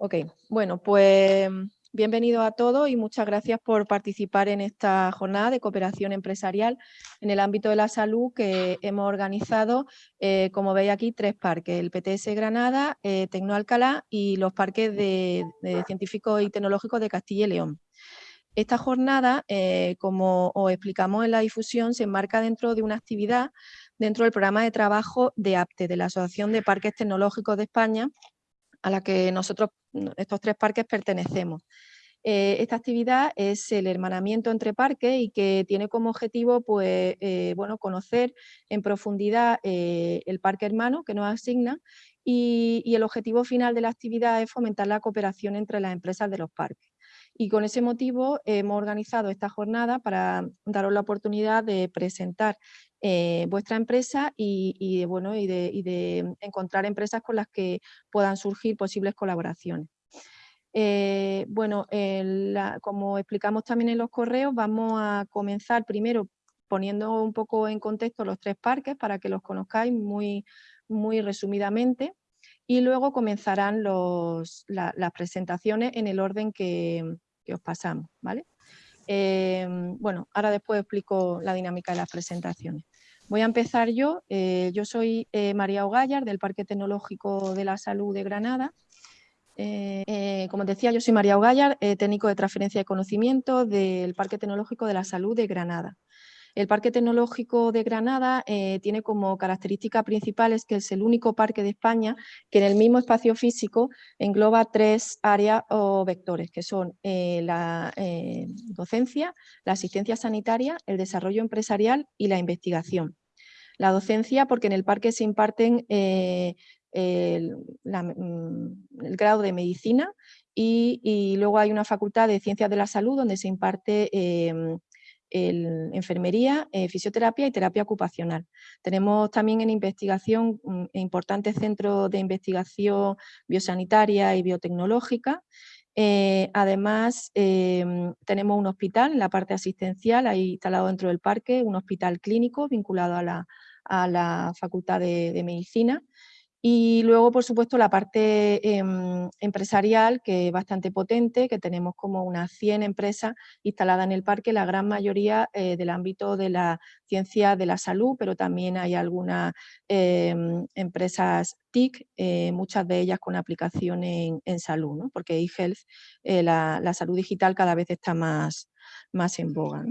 Ok, bueno, pues bienvenidos a todos y muchas gracias por participar en esta jornada de cooperación empresarial en el ámbito de la salud que hemos organizado, eh, como veis aquí, tres parques, el PTS Granada, eh, Tecno y los parques de, científicos y tecnológicos de Castilla y León. Esta jornada, eh, como os explicamos en la difusión, se enmarca dentro de una actividad dentro del programa de trabajo de APTE, de la Asociación de Parques Tecnológicos de España, a la que nosotros, estos tres parques, pertenecemos. Eh, esta actividad es el hermanamiento entre parques y que tiene como objetivo pues, eh, bueno, conocer en profundidad eh, el parque hermano que nos asigna y, y el objetivo final de la actividad es fomentar la cooperación entre las empresas de los parques. Y con ese motivo hemos organizado esta jornada para daros la oportunidad de presentar eh, vuestra empresa y, de, bueno, y, de, encontrar empresas con las que puedan surgir posibles colaboraciones. Eh, bueno, como explicamos también en los correos, vamos a comenzar primero poniendo un poco en contexto los tres parques para que los conozcáis muy, muy resumidamente y luego comenzarán las presentaciones en el orden que, que os pasamos. ¿vale? Em, bueno, ahora después explico la dinámica de las presentaciones. Voy a empezar yo. Eh, yo soy eh, María Ogallar del Parque Tecnológico de la Salud de Granada. Eh, como decía, yo soy María Ogallar, técnico de transferencia de conocimiento del Parque Tecnológico de la Salud de Granada. El Parque Tecnológico de Granada eh, tiene como característica principales que es el único parque de España que en el mismo espacio físico engloba tres áreas o vectores, que son eh, la eh, docencia, la asistencia sanitaria, el desarrollo empresarial y la investigación. La docencia, porque en el parque se imparten el, mm, grado de medicina y, luego hay una facultad de ciencias de la salud donde se imparte enfermería, eh, fisioterapia y terapia ocupacional. Tenemos también en investigación un importante centro de investigación biosanitaria y biotecnológica. Eh, además, em, tenemos un hospital en la parte asistencial, ahí instalado dentro del parque, un hospital clínico vinculado a la, Facultad de Medicina y luego, por supuesto, la parte em, empresarial, que es bastante potente, que tenemos como unas 100 empresas instaladas en el parque, la gran mayoría eh, del ámbito de la ciencia de la salud, pero también hay algunas em, empresas TIC, eh, muchas de ellas con aplicación en, salud, porque eHealth, eh, la, la, salud digital cada vez está más, más en boga.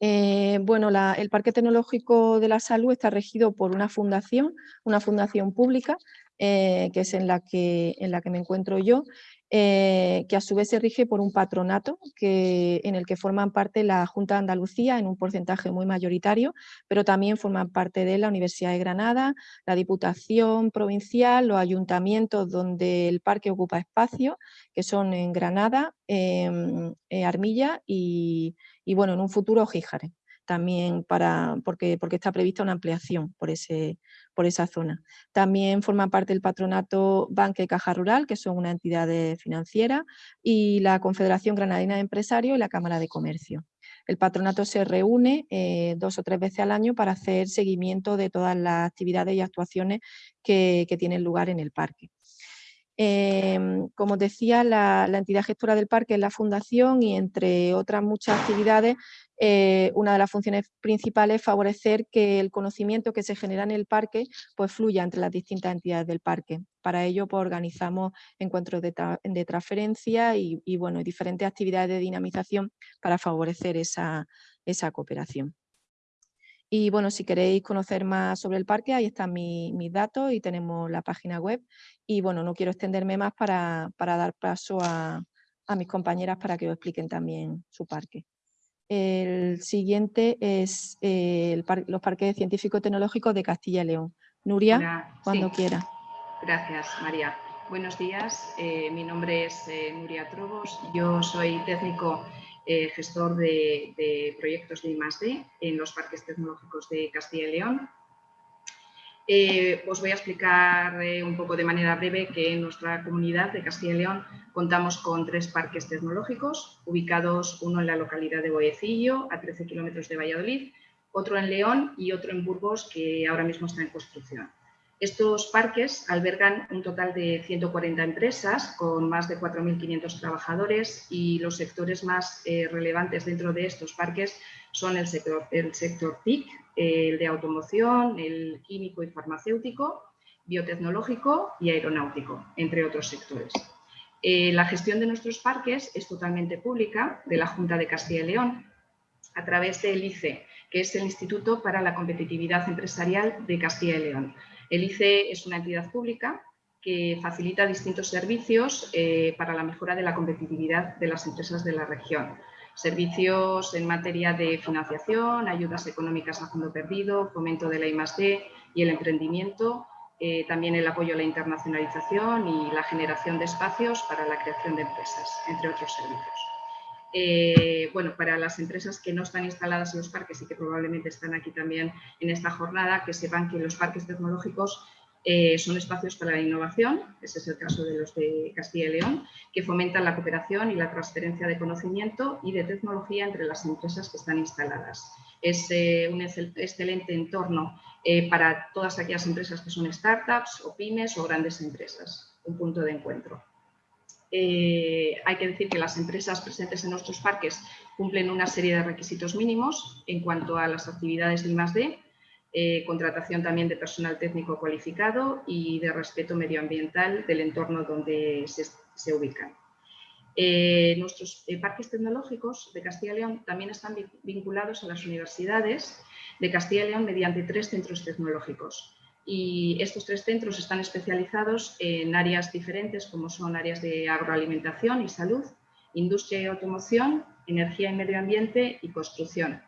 Eh, bueno, el Parque Tecnológico de la Salud está regido por una fundación, una fundación pública, eh, que es en la que, en la que me encuentro yo, eh, que a su vez se rige por un patronato que, en el que forman parte la Junta de Andalucía en un porcentaje muy mayoritario, pero también forman parte de la Universidad de Granada, la Diputación Provincial, los ayuntamientos donde el parque ocupa espacio, que son en Granada, Armilla y, y bueno, en un futuro Gíjare también para, porque, porque está prevista una ampliación por, ese, por esa zona. También forma parte del patronato Banque y Caja Rural, que son una entidad financiera, y la Confederación Granadina de Empresarios y la Cámara de Comercio. El patronato se reúne eh, dos o tres veces al año para hacer seguimiento de todas las actividades y actuaciones que tienen lugar en el parque. Em, como decía, la, entidad gestora del parque es la fundación y entre otras muchas actividades, eh, una de las funciones principales es favorecer que el conocimiento que se genera en el parque pues, fluya entre las distintas entidades del parque. Para ello pues, organizamos encuentros de, transferencia y, bueno, diferentes actividades de dinamización para favorecer esa cooperación. Y bueno, si queréis conocer más sobre el parque, ahí están mis datos y tenemos la página web. Y bueno, no quiero extenderme más para, dar paso a, mis compañeras para que os expliquen también su parque. El siguiente es eh, los parques científico-tecnológicos de Castilla y León. Nuria, cuando quiera. Gracias, María. Buenos días, eh, mi nombre es eh, Nuria Trobos, yo soy técnico eh, gestor de, proyectos de I+.D. en los parques tecnológicos de Castilla y León. Eh, os voy a explicar eh, un poco de manera breve que en nuestra comunidad de Castilla y León contamos con tres parques tecnológicos, ubicados uno en la localidad de Boyecillo, a 13 kilómetros de Valladolid, otro en León y otro en Burgos, que ahora mismo está en construcción. Estos parques albergan un total de 140 empresas con más de 4.500 trabajadores y los sectores más eh, relevantes dentro de estos parques son el sector, el sector TIC, el de automoción, el químico y farmacéutico, biotecnológico y aeronáutico, entre otros sectores. Eh, la gestión de nuestros parques es totalmente pública de la Junta de Castilla y León a través del ICE, que es el Instituto para la Competitividad Empresarial de Castilla y León. El ICE es una entidad pública que facilita distintos servicios eh, para la mejora de la competitividad de las empresas de la región. Servicios en materia de financiación, ayudas económicas a fondo perdido, fomento de la I+.D. y el emprendimiento, eh, también el apoyo a la internacionalización y la generación de espacios para la creación de empresas, entre otros servicios. Eh, bueno, para las empresas que no están instaladas en los parques y que probablemente están aquí también en esta jornada, que sepan que los parques tecnológicos eh, son espacios para la innovación, ese es el caso de los de Castilla y León, que fomentan la cooperación y la transferencia de conocimiento y de tecnología entre las empresas que están instaladas. Es eh, un excelente entorno para todas aquellas empresas que son startups o pymes o grandes empresas, un punto de encuentro. Eh, hay que decir que las empresas presentes en nuestros parques cumplen una serie de requisitos mínimos en cuanto a las actividades de I+.D., eh, contratación también de personal técnico cualificado y de respeto medioambiental del entorno donde se, ubican. Eh, nuestros parques tecnológicos de Castilla y León también están vinculados a las universidades de Castilla y León mediante tres centros tecnológicos y estos tres centros están especializados en áreas diferentes como son áreas de agroalimentación y salud, industria y automoción, energía y medio ambiente y construcción.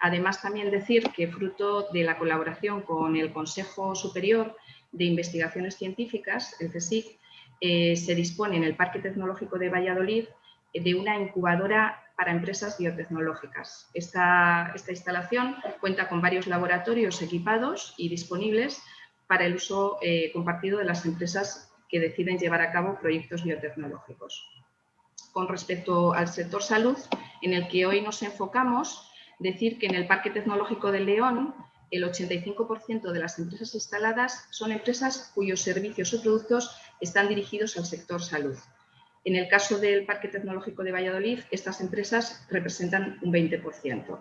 Además, también decir que fruto de la colaboración con el Consejo Superior de Investigaciones Científicas, el CSIC, eh, se dispone en el Parque Tecnológico de Valladolid de una incubadora para empresas biotecnológicas. Esta, instalación cuenta con varios laboratorios equipados y disponibles para el uso eh, compartido de las empresas que deciden llevar a cabo proyectos biotecnológicos. Con respecto al sector salud, en el que hoy nos enfocamos, decir que en el Parque Tecnológico de León el 85% de las empresas instaladas son empresas cuyos servicios o productos están dirigidos al sector salud. En el caso del Parque Tecnológico de Valladolid, estas empresas representan un 20%.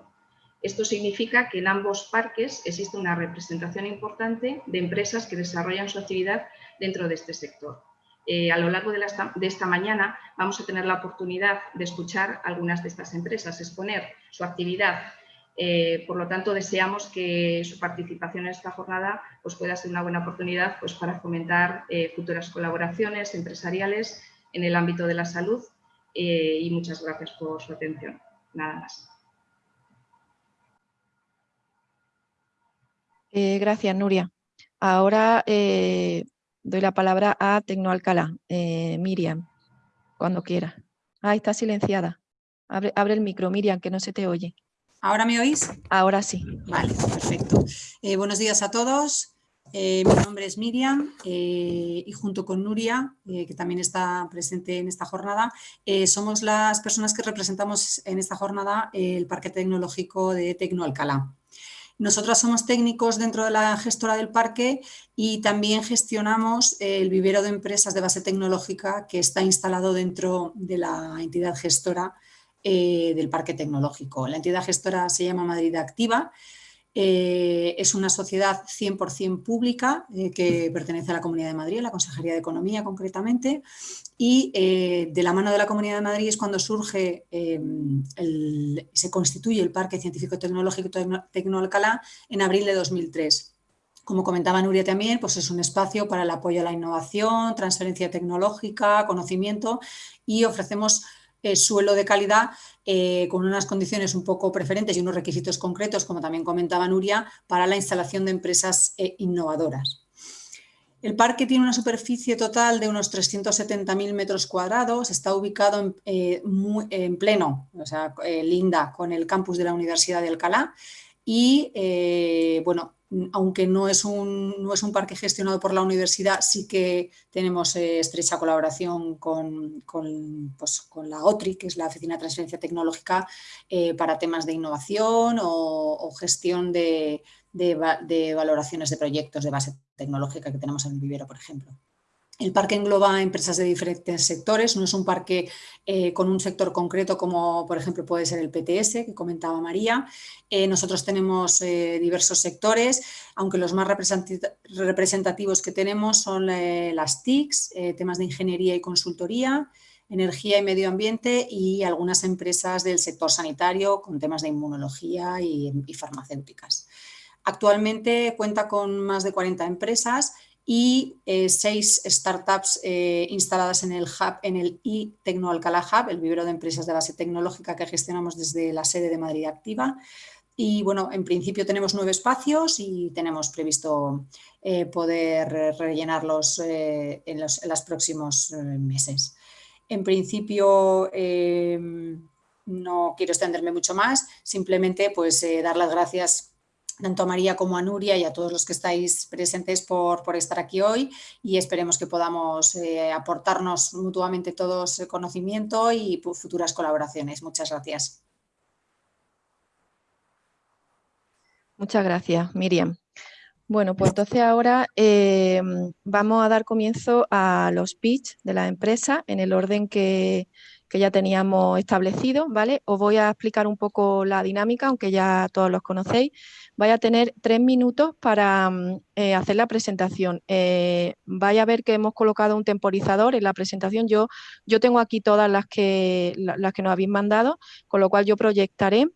Esto significa que en ambos parques existe una representación importante de empresas que desarrollan su actividad dentro de este sector. Eh, a lo largo de, esta mañana vamos a tener la oportunidad de escuchar algunas de estas empresas, exponer su actividad. Eh, por lo tanto, deseamos que su participación en esta jornada pues, pueda ser una buena oportunidad pues, para fomentar eh, futuras colaboraciones empresariales en el ámbito de la salud eh, y muchas gracias por su atención. Nada más. Eh, gracias, Nuria. Ahora eh, doy la palabra a Tecnoalcalá. Miriam, cuando quiera. Ah, está silenciada. Abre, abre, el micro, Miriam, que no se te oye. ¿Ahora me oís? Ahora sí. Vale, perfecto. buenos días a todos. Eh, mi nombre es Miriam eh, y junto con Nuria, eh, que también está presente en esta jornada, somos las personas que representamos en esta jornada el Parque Tecnológico de Tecnoalcalá. Nosotras somos técnicos dentro de la gestora del parque y también gestionamos el vivero de empresas de base tecnológica que está instalado dentro de la entidad gestora del parque tecnológico. La entidad gestora se llama Madrid Activa eh, es una sociedad 100% pública eh, que pertenece a la Comunidad de Madrid, a la Consejería de Economía concretamente, y eh, de la mano de la Comunidad de Madrid es cuando surge, se constituye el Parque Científico Tecnológico Tecnoalcalá en abril de 2003. Como comentaba Nuria también, pues es un espacio para el apoyo a la innovación, transferencia tecnológica, conocimiento y ofrecemos suelo de calidad eh, con unas condiciones un poco preferentes y unos requisitos concretos, como también comentaba Nuria, para la instalación de empresas eh, innovadoras. El parque tiene una superficie total de unos 370.000 metros cuadrados, está ubicado en, eh, en pleno, o sea, linda con el campus de la Universidad de Alcalá y, bueno, aunque no es, un, no es un parque gestionado por la universidad, sí que tenemos eh, estrecha colaboración con, pues, con, la OTRI, que es la Oficina de Transferencia Tecnológica, eh, para temas de innovación o, gestión de, de, valoraciones de proyectos de base tecnológica que tenemos en el vivero, por ejemplo. El parque engloba empresas de diferentes sectores, no es un parque eh, con un sector concreto como por ejemplo puede ser el PTS que comentaba María. Eh, nosotros tenemos eh, diversos sectores, aunque los más representativos que tenemos son las TICs, temas de ingeniería y consultoría, energía y medio ambiente y algunas empresas del sector sanitario con temas de inmunología y, y farmacéuticas. Actualmente cuenta con más de 40 empresas y eh, seis startups eh, instaladas en el hub, en el e Alcalá Hub, el vivero de empresas de base tecnológica que gestionamos desde la sede de Madrid Activa. Y bueno, en principio tenemos nueve espacios y tenemos previsto eh, poder rellenarlos en los, los, próximos meses. En principio no quiero extenderme mucho más, simplemente pues dar las gracias tanto a María como a Nuria y a todos los que estáis presentes por, estar aquí hoy y esperemos que podamos eh, aportarnos mutuamente todos el conocimiento y futuras colaboraciones. Muchas gracias. Muchas gracias, Miriam. Bueno, pues entonces ahora eh, vamos a dar comienzo a los pitch de la empresa en el orden que, que ya teníamos establecido, ¿vale? Os voy a explicar un poco la dinámica, aunque ya todos los conocéis. Vaya a tener tres minutos para mm, eh, hacer la presentación. Eh, vaya a ver que hemos colocado un temporizador en la presentación. Yo, yo tengo aquí todas las que, las que nos habéis mandado, con lo cual yo proyectaré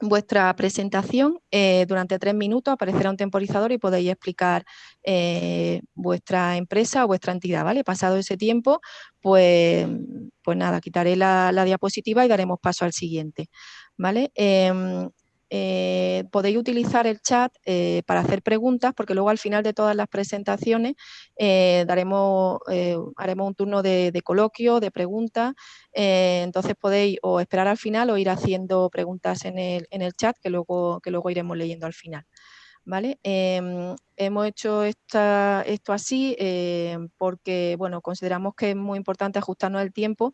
vuestra presentación eh, durante tres minutos aparecerá un temporizador y podéis explicar eh, vuestra empresa o vuestra entidad, ¿vale? Pasado ese tiempo, pues, pues nada, quitaré la, la diapositiva y daremos paso al siguiente, ¿vale? Em, eh, podéis utilizar el chat eh, para hacer preguntas, porque luego al final de todas las presentaciones eh, daremos, haremos un turno de, coloquio, de preguntas, entonces podéis o esperar al final o ir haciendo preguntas en el, en el chat que luego, que luego iremos leyendo al final. ¿Vale? Em, hemos hecho esta, esto así porque bueno, consideramos que es muy importante ajustarnos el tiempo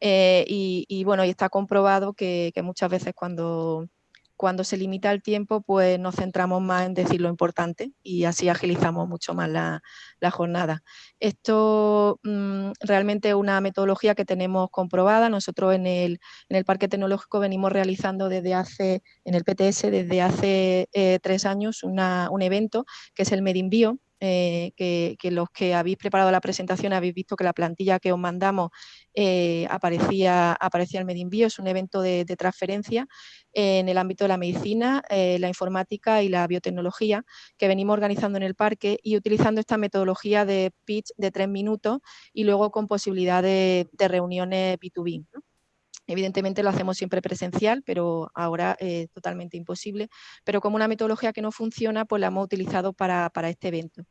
y, bueno, y está comprobado que muchas veces cuando cuando se limita el tiempo, pues nos centramos más en decir lo importante y así agilizamos mucho más la, jornada. Esto mm, realmente es una metodología que tenemos comprobada. Nosotros en el, Parque Tecnológico venimos realizando desde hace, en el PTS, desde hace eh, tres años un evento que es el Medinbio, eh, que, los que habéis preparado la presentación habéis visto que la plantilla que os mandamos eh, aparecía, aparecía el Medinvio, es un evento de, transferencia en el ámbito de la medicina, eh, la informática y la biotecnología que venimos organizando en el parque y utilizando esta metodología de pitch de tres minutos y luego con posibilidad de, reuniones B2B. Evidentemente lo hacemos siempre presencial, pero ahora es totalmente imposible. Pero como una metodología que no funciona, pues la hemos utilizado para, este evento.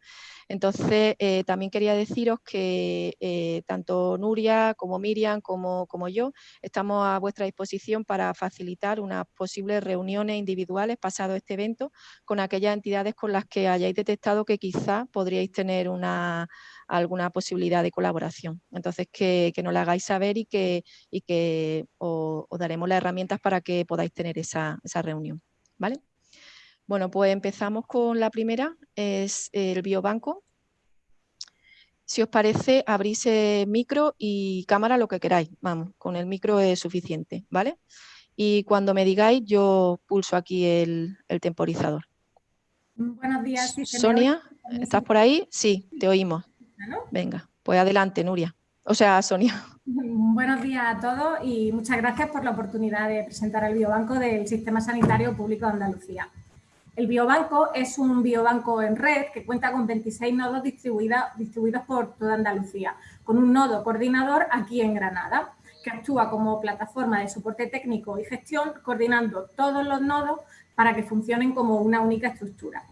Entonces, eh, también quería deciros que eh, tanto Nuria como Miriam como, como, yo estamos a vuestra disposición para facilitar unas posibles reuniones individuales pasado este evento con aquellas entidades con las que hayáis detectado que quizá podríais tener una alguna posibilidad de colaboración. Entonces, que, nos la hagáis saber y que, y que os, daremos las herramientas para que podáis tener esa, reunión. ¿vale? Bueno, pues empezamos con la primera, es el biobanco. Si os parece, abrís micro y cámara lo que queráis. Vamos, con el micro es suficiente, ¿vale? Y cuando me digáis, yo pulso aquí el, temporizador. Buenos días. Sonia, ¿estás por ahí? Sí, te oímos. Venga, pues adelante, Nuria. O sea, Sonia. Buenos días a todos y muchas gracias por la oportunidad de presentar el biobanco del Sistema Sanitario Público de Andalucía. El biobanco es un biobanco en red que cuenta con 26 nodos distribuidos por toda Andalucía, con un nodo coordinador aquí en Granada, que actúa como plataforma de soporte técnico y gestión, coordinando todos los nodos para que funcionen como una única estructura.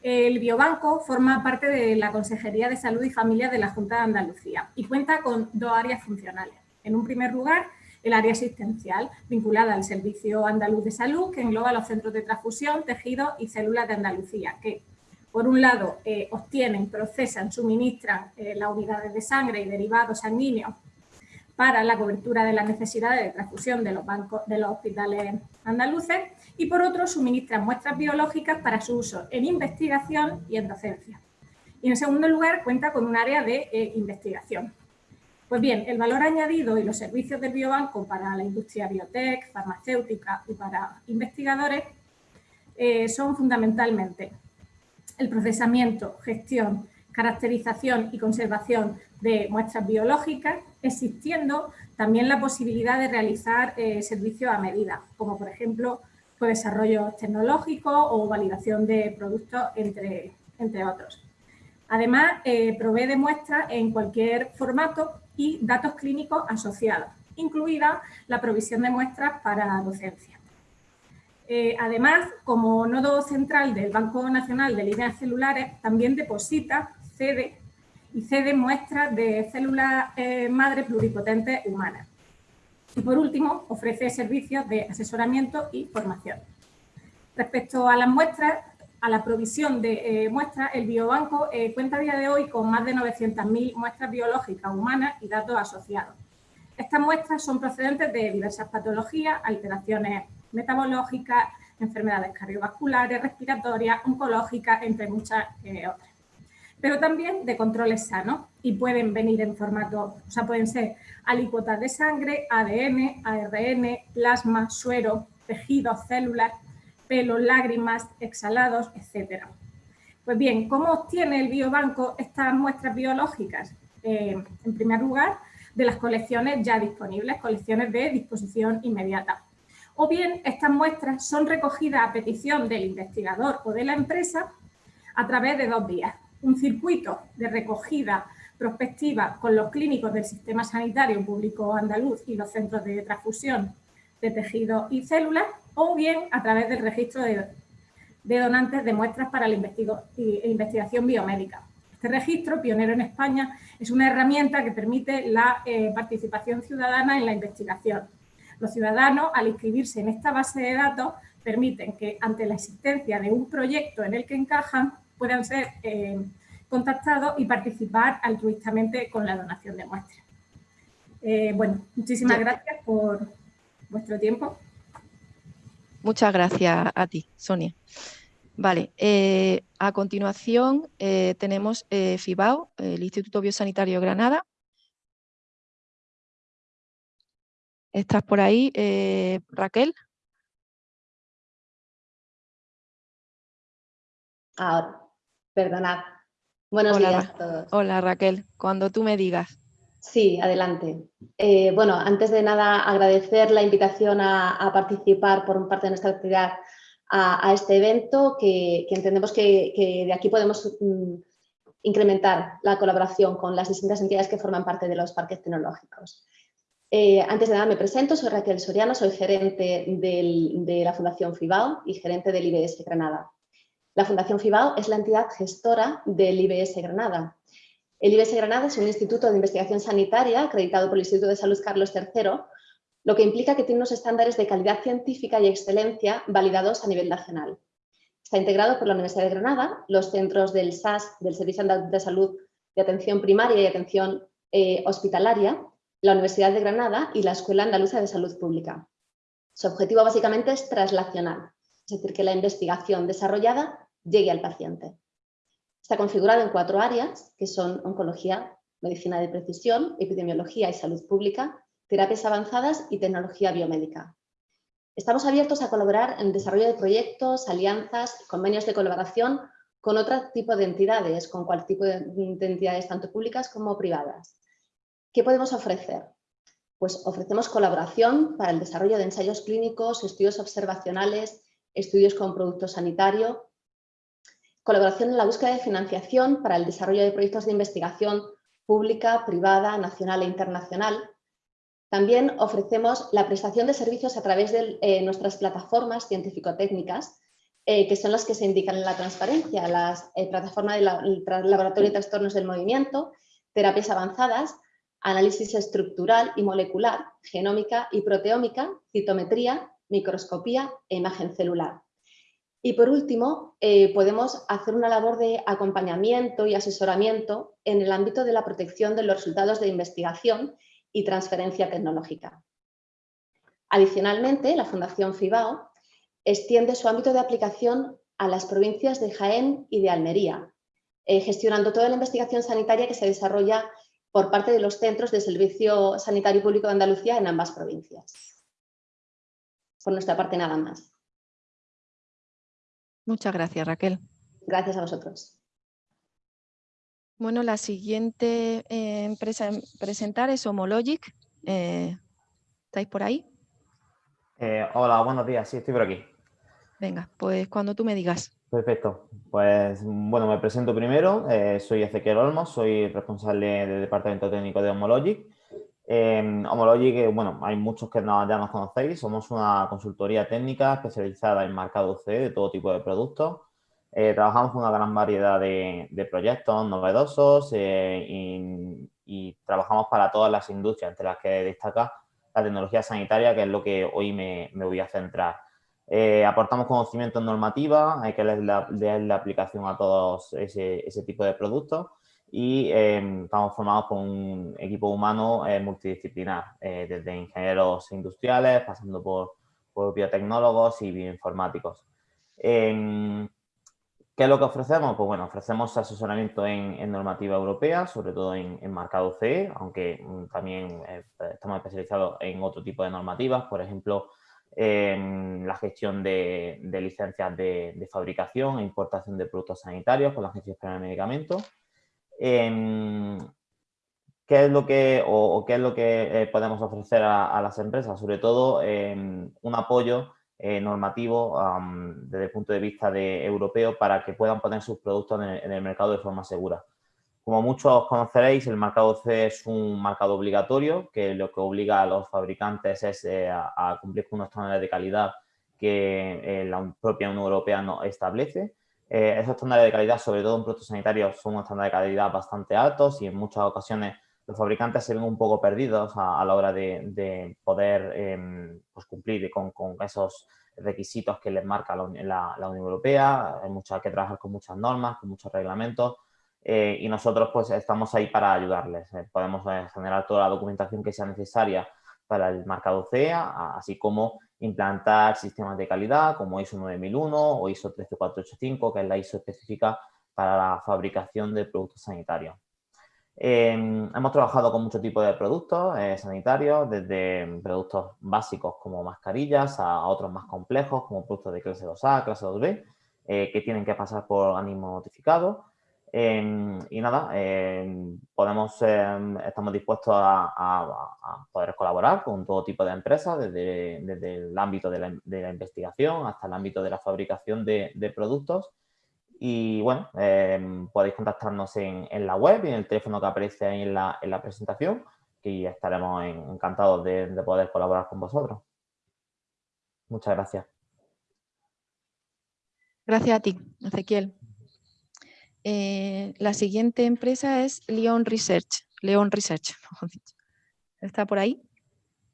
El biobanco forma parte de la Consejería de Salud y Familia de la Junta de Andalucía y cuenta con dos áreas funcionales. En un primer lugar, el área asistencial, vinculada al Servicio Andaluz de Salud, que engloba los centros de transfusión, tejidos y células de Andalucía, que por un lado eh, obtienen, procesan, suministran eh, las unidades de sangre y derivados sanguíneos para la cobertura de las necesidades de transfusión de los, bancos, de los hospitales andaluces y por otro suministran muestras biológicas para su uso en investigación y en docencia. Y en segundo lugar cuenta con un área de eh, investigación. Pues bien, el valor añadido y los servicios del biobanco para la industria biotech, farmacéutica y para investigadores eh, son fundamentalmente el procesamiento, gestión, caracterización y conservación de muestras biológicas, existiendo también la posibilidad de realizar eh, servicios a medida, como por ejemplo pues, desarrollo tecnológico o validación de productos, entre, entre otros. Además, eh, provee de muestras en cualquier formato y datos clínicos asociados, incluida la provisión de muestras para docencia. Eh, además, como nodo central del Banco Nacional de Líneas Celulares, también deposita cede y cede muestras de células eh, madre pluripotentes humanas. Y por último, ofrece servicios de asesoramiento y formación. Respecto a las muestras, a la provisión de eh, muestras, el biobanco eh, cuenta a día de hoy con más de 900.000 muestras biológicas humanas y datos asociados. Estas muestras son procedentes de diversas patologías, alteraciones metabológicas, enfermedades cardiovasculares, respiratorias, oncológicas, entre muchas otras pero también de controles sanos y pueden venir en formato, o sea, pueden ser alícuotas de sangre, ADN, ARN, plasma, suero, tejidos, células, pelo, lágrimas, exhalados, etc. Pues bien, ¿cómo obtiene el biobanco estas muestras biológicas? Eh, en primer lugar, de las colecciones ya disponibles, colecciones de disposición inmediata. O bien, estas muestras son recogidas a petición del investigador o de la empresa a través de dos vías un circuito de recogida prospectiva con los clínicos del sistema sanitario público andaluz y los centros de transfusión de tejidos y células, o bien a través del registro de, donantes de muestras para la investigación biomédica. Este registro, pionero en España, es una herramienta que permite la eh, participación ciudadana en la investigación. Los ciudadanos, al inscribirse en esta base de datos, permiten que ante la existencia de un proyecto en el que encajan, puedan ser eh, contactados y participar altruistamente con la donación de muestras. Eh, bueno, muchísimas gracias por vuestro tiempo. Muchas gracias a ti, Sonia. Vale, eh, a continuación tenemos FIBAO, el Instituto Biosanitario Granada. ¿Estás por ahí, Raquel? Ahora. Perdonad. Buenos días a todos. Hola Raquel, cuando tú me digas. Sí, adelante. Eh, bueno, antes de nada agradecer la invitación a, participar por parte de nuestra actividad a, este evento, que, entendemos que, de aquí podemos mm, incrementar la colaboración con las distintas entidades que forman parte de los parques tecnológicos. Eh, antes de nada me presento, soy Raquel Soriano, soy gerente de la Fundación FIBAO y gerente del IBS Granada. La Fundación FIBAO es la entidad gestora del IBS Granada. El IBS Granada es un instituto de investigación sanitaria acreditado por el Instituto de Salud Carlos III, lo que implica que tiene unos estándares de calidad científica y excelencia validados a nivel nacional. Está integrado por la Universidad de Granada, los centros del SAS, del Servicio de Salud de Atención Primaria y Atención eh, Hospitalaria, la Universidad de Granada y la Escuela Andaluza de Salud Pública. Su objetivo básicamente es traslacional, es decir, que la investigación desarrollada llegue al paciente. Está configurado en cuatro áreas, que son oncología, medicina de precisión, epidemiología y salud pública, terapias avanzadas y tecnología biomédica. Estamos abiertos a colaborar en el desarrollo de proyectos, alianzas, convenios de colaboración con otro tipo de entidades, con cualquier tipo de entidades tanto públicas como privadas. ¿Qué podemos ofrecer? Pues ofrecemos colaboración para el desarrollo de ensayos clínicos, estudios observacionales, estudios con producto sanitario, colaboración en la búsqueda de financiación para el desarrollo de proyectos de investigación pública, privada, nacional e internacional. También ofrecemos la prestación de servicios a través de eh, nuestras plataformas científico-técnicas, eh, que son las que se indican en la transparencia, las eh, plataformas del Laboratorio de Trastornos del Movimiento, terapias avanzadas, análisis estructural y molecular, genómica y proteómica, citometría, microscopía e imagen celular. Y por último, eh, podemos hacer una labor de acompañamiento y asesoramiento en el ámbito de la protección de los resultados de investigación y transferencia tecnológica. Adicionalmente, la Fundación FIBAO extiende su ámbito de aplicación a las provincias de Jaén y de Almería, eh, gestionando toda la investigación sanitaria que se desarrolla por parte de los centros de Servicio Sanitario Público de Andalucía en ambas provincias. Por nuestra parte, nada más. Muchas gracias, Raquel. Gracias a vosotros. Bueno, la siguiente eh, empresa en presentar es Homologic. Eh, ¿Estáis por ahí? Eh, hola, buenos días. Sí, estoy por aquí. Venga, pues cuando tú me digas. Perfecto. Pues bueno, me presento primero. soy Ezequiel Olmos, soy responsable del Departamento Técnico de Homologic. Eh, Homologic, bueno, hay muchos que no, ya nos conocéis. Somos una consultoría técnica especializada en marcado C de todo tipo de productos. Eh, trabajamos con una gran variedad de, proyectos novedosos eh, y, trabajamos para todas las industrias, entre las que destaca la tecnología sanitaria, que es lo que hoy me, voy a centrar. Eh, aportamos conocimiento en normativa, hay que leer la, aplicación a todos ese, tipo de productos y estamos formados por un equipo humano multidisciplinar, desde ingenieros industriales, pasando por, biotecnólogos y bioinformáticos. ¿Qué es lo que ofrecemos? Pues bueno, ofrecemos asesoramiento en, normativa europea, sobre todo en, marcado CE, aunque mm, también eh, estamos especializados en otro tipo de normativas, por ejemplo, en la gestión de, licencias de, fabricación e importación de productos sanitarios con la Agencia Española de Medicamentos. ¿Qué es lo que, o, qué es lo que eh, podemos ofrecer a, las empresas? Sobre todo un apoyo eh, normativo desde el punto de vista de europeo para que puedan poner sus productos en el, mercado de forma segura. Como muchos conoceréis, el marcado C es un marcado obligatorio que lo que obliga a los fabricantes es eh, a, cumplir con unos estándares de calidad que la propia Unión Europea no establece. Esos estándares de calidad, sobre todo en productos sanitarios, son unos estándares de calidad bastante altos y en muchas ocasiones los fabricantes se ven un poco perdidos a, la hora de, poder em, pues cumplir con, esos requisitos que les marca la, Unión Europea. Hay, mucho, que trabajar con muchas normas, con muchos reglamentos eh, y nosotros pues estamos ahí para ayudarles. Eh, podemos eh, generar toda la documentación que sea necesaria para el marcado CEA, así como implantar sistemas de calidad como ISO 9001 o ISO 13485, que es la ISO específica para la fabricación de productos sanitarios. Em, hemos trabajado con muchos tipos de productos eh, sanitarios, desde productos básicos como mascarillas a, otros más complejos como productos de clase 2A, clase 2B, eh, que tienen que pasar por organismo notificado. Em, y nada, em, podemos, estamos dispuestos a, poder colaborar con todo tipo de empresas, desde, el ámbito de la, investigación hasta el ámbito de la fabricación de, de productos y bueno, em, podéis contactarnos en, la web y en el teléfono que aparece ahí en la, en la presentación, y estaremos encantados de, poder colaborar con vosotros. Muchas gracias. Gracias a ti, Ezequiel. Eh, la siguiente empresa es Leon Research. Leon Research, ¿Está por ahí?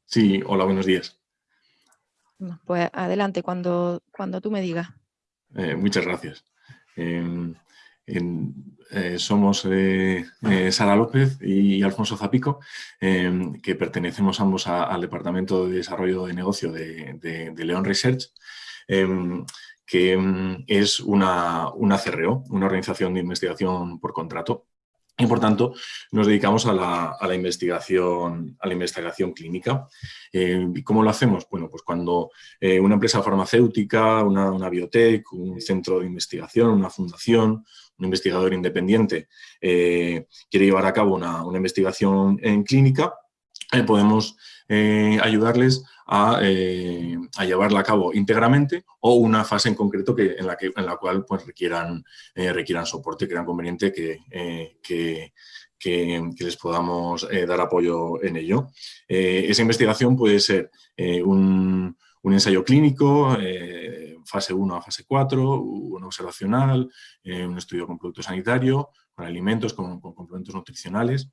Sí, hola, buenos días. Pues adelante, cuando, cuando tú me digas. Eh, muchas gracias. Eh, somos eh, Sara López y Alfonso Zapico, em, que pertenecemos ambos al Departamento de Desarrollo de Negocio de, de, León Research, em, que es una, una CRO, una organización de investigación por contrato, y por tanto nos dedicamos a la, investigación, a la investigación clínica. Eh, ¿Y cómo lo hacemos? Bueno, pues cuando eh, una empresa farmacéutica, una, biotech, un centro de investigación, una fundación, un investigador independiente eh, quiere llevar a cabo una, una investigación en clínica, podemos ayudarles eh, a, llevarla a cabo íntegramente o una fase en concreto que, en, la que, en la cual pues, requieran, eh, requieran soporte, crean conveniente que, eh, que, les podamos dar apoyo en ello. esa investigación puede ser un, un, ensayo clínico, fase 1 a fase 4, un observacional, un estudio con producto sanitario, con alimentos, con, complementos nutricionales.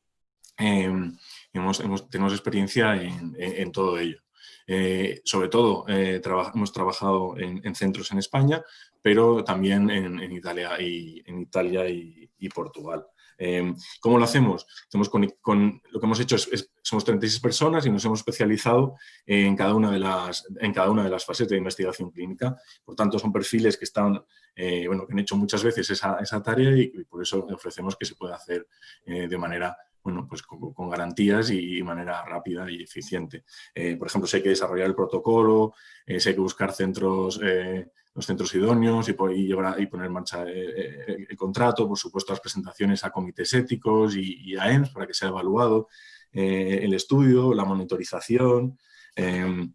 Hemos, tenemos experiencia en, todo ello. Eh, sobre todo hemos trabajado en, centros en España, pero también en, Italia, y, Portugal. Em, ¿Cómo lo hacemos? lo que hemos hecho es, somos 36 personas y nos hemos especializado en cada, una de las, en cada una de las fases de investigación clínica. Por tanto, son perfiles que, están, eh, bueno, que han hecho muchas veces esa, tarea y, por eso ofrecemos que se pueda hacer eh, de manera bueno, pues con, garantías y de manera rápida y eficiente. Eh, por ejemplo, si hay que desarrollar el protocolo, si hay que buscar centros los centros idóneos y, y, poner en marcha eh, eh, el, contrato, por supuesto las presentaciones a comités éticos y, a EMS para que sea evaluado eh, el estudio, la monitorización, em,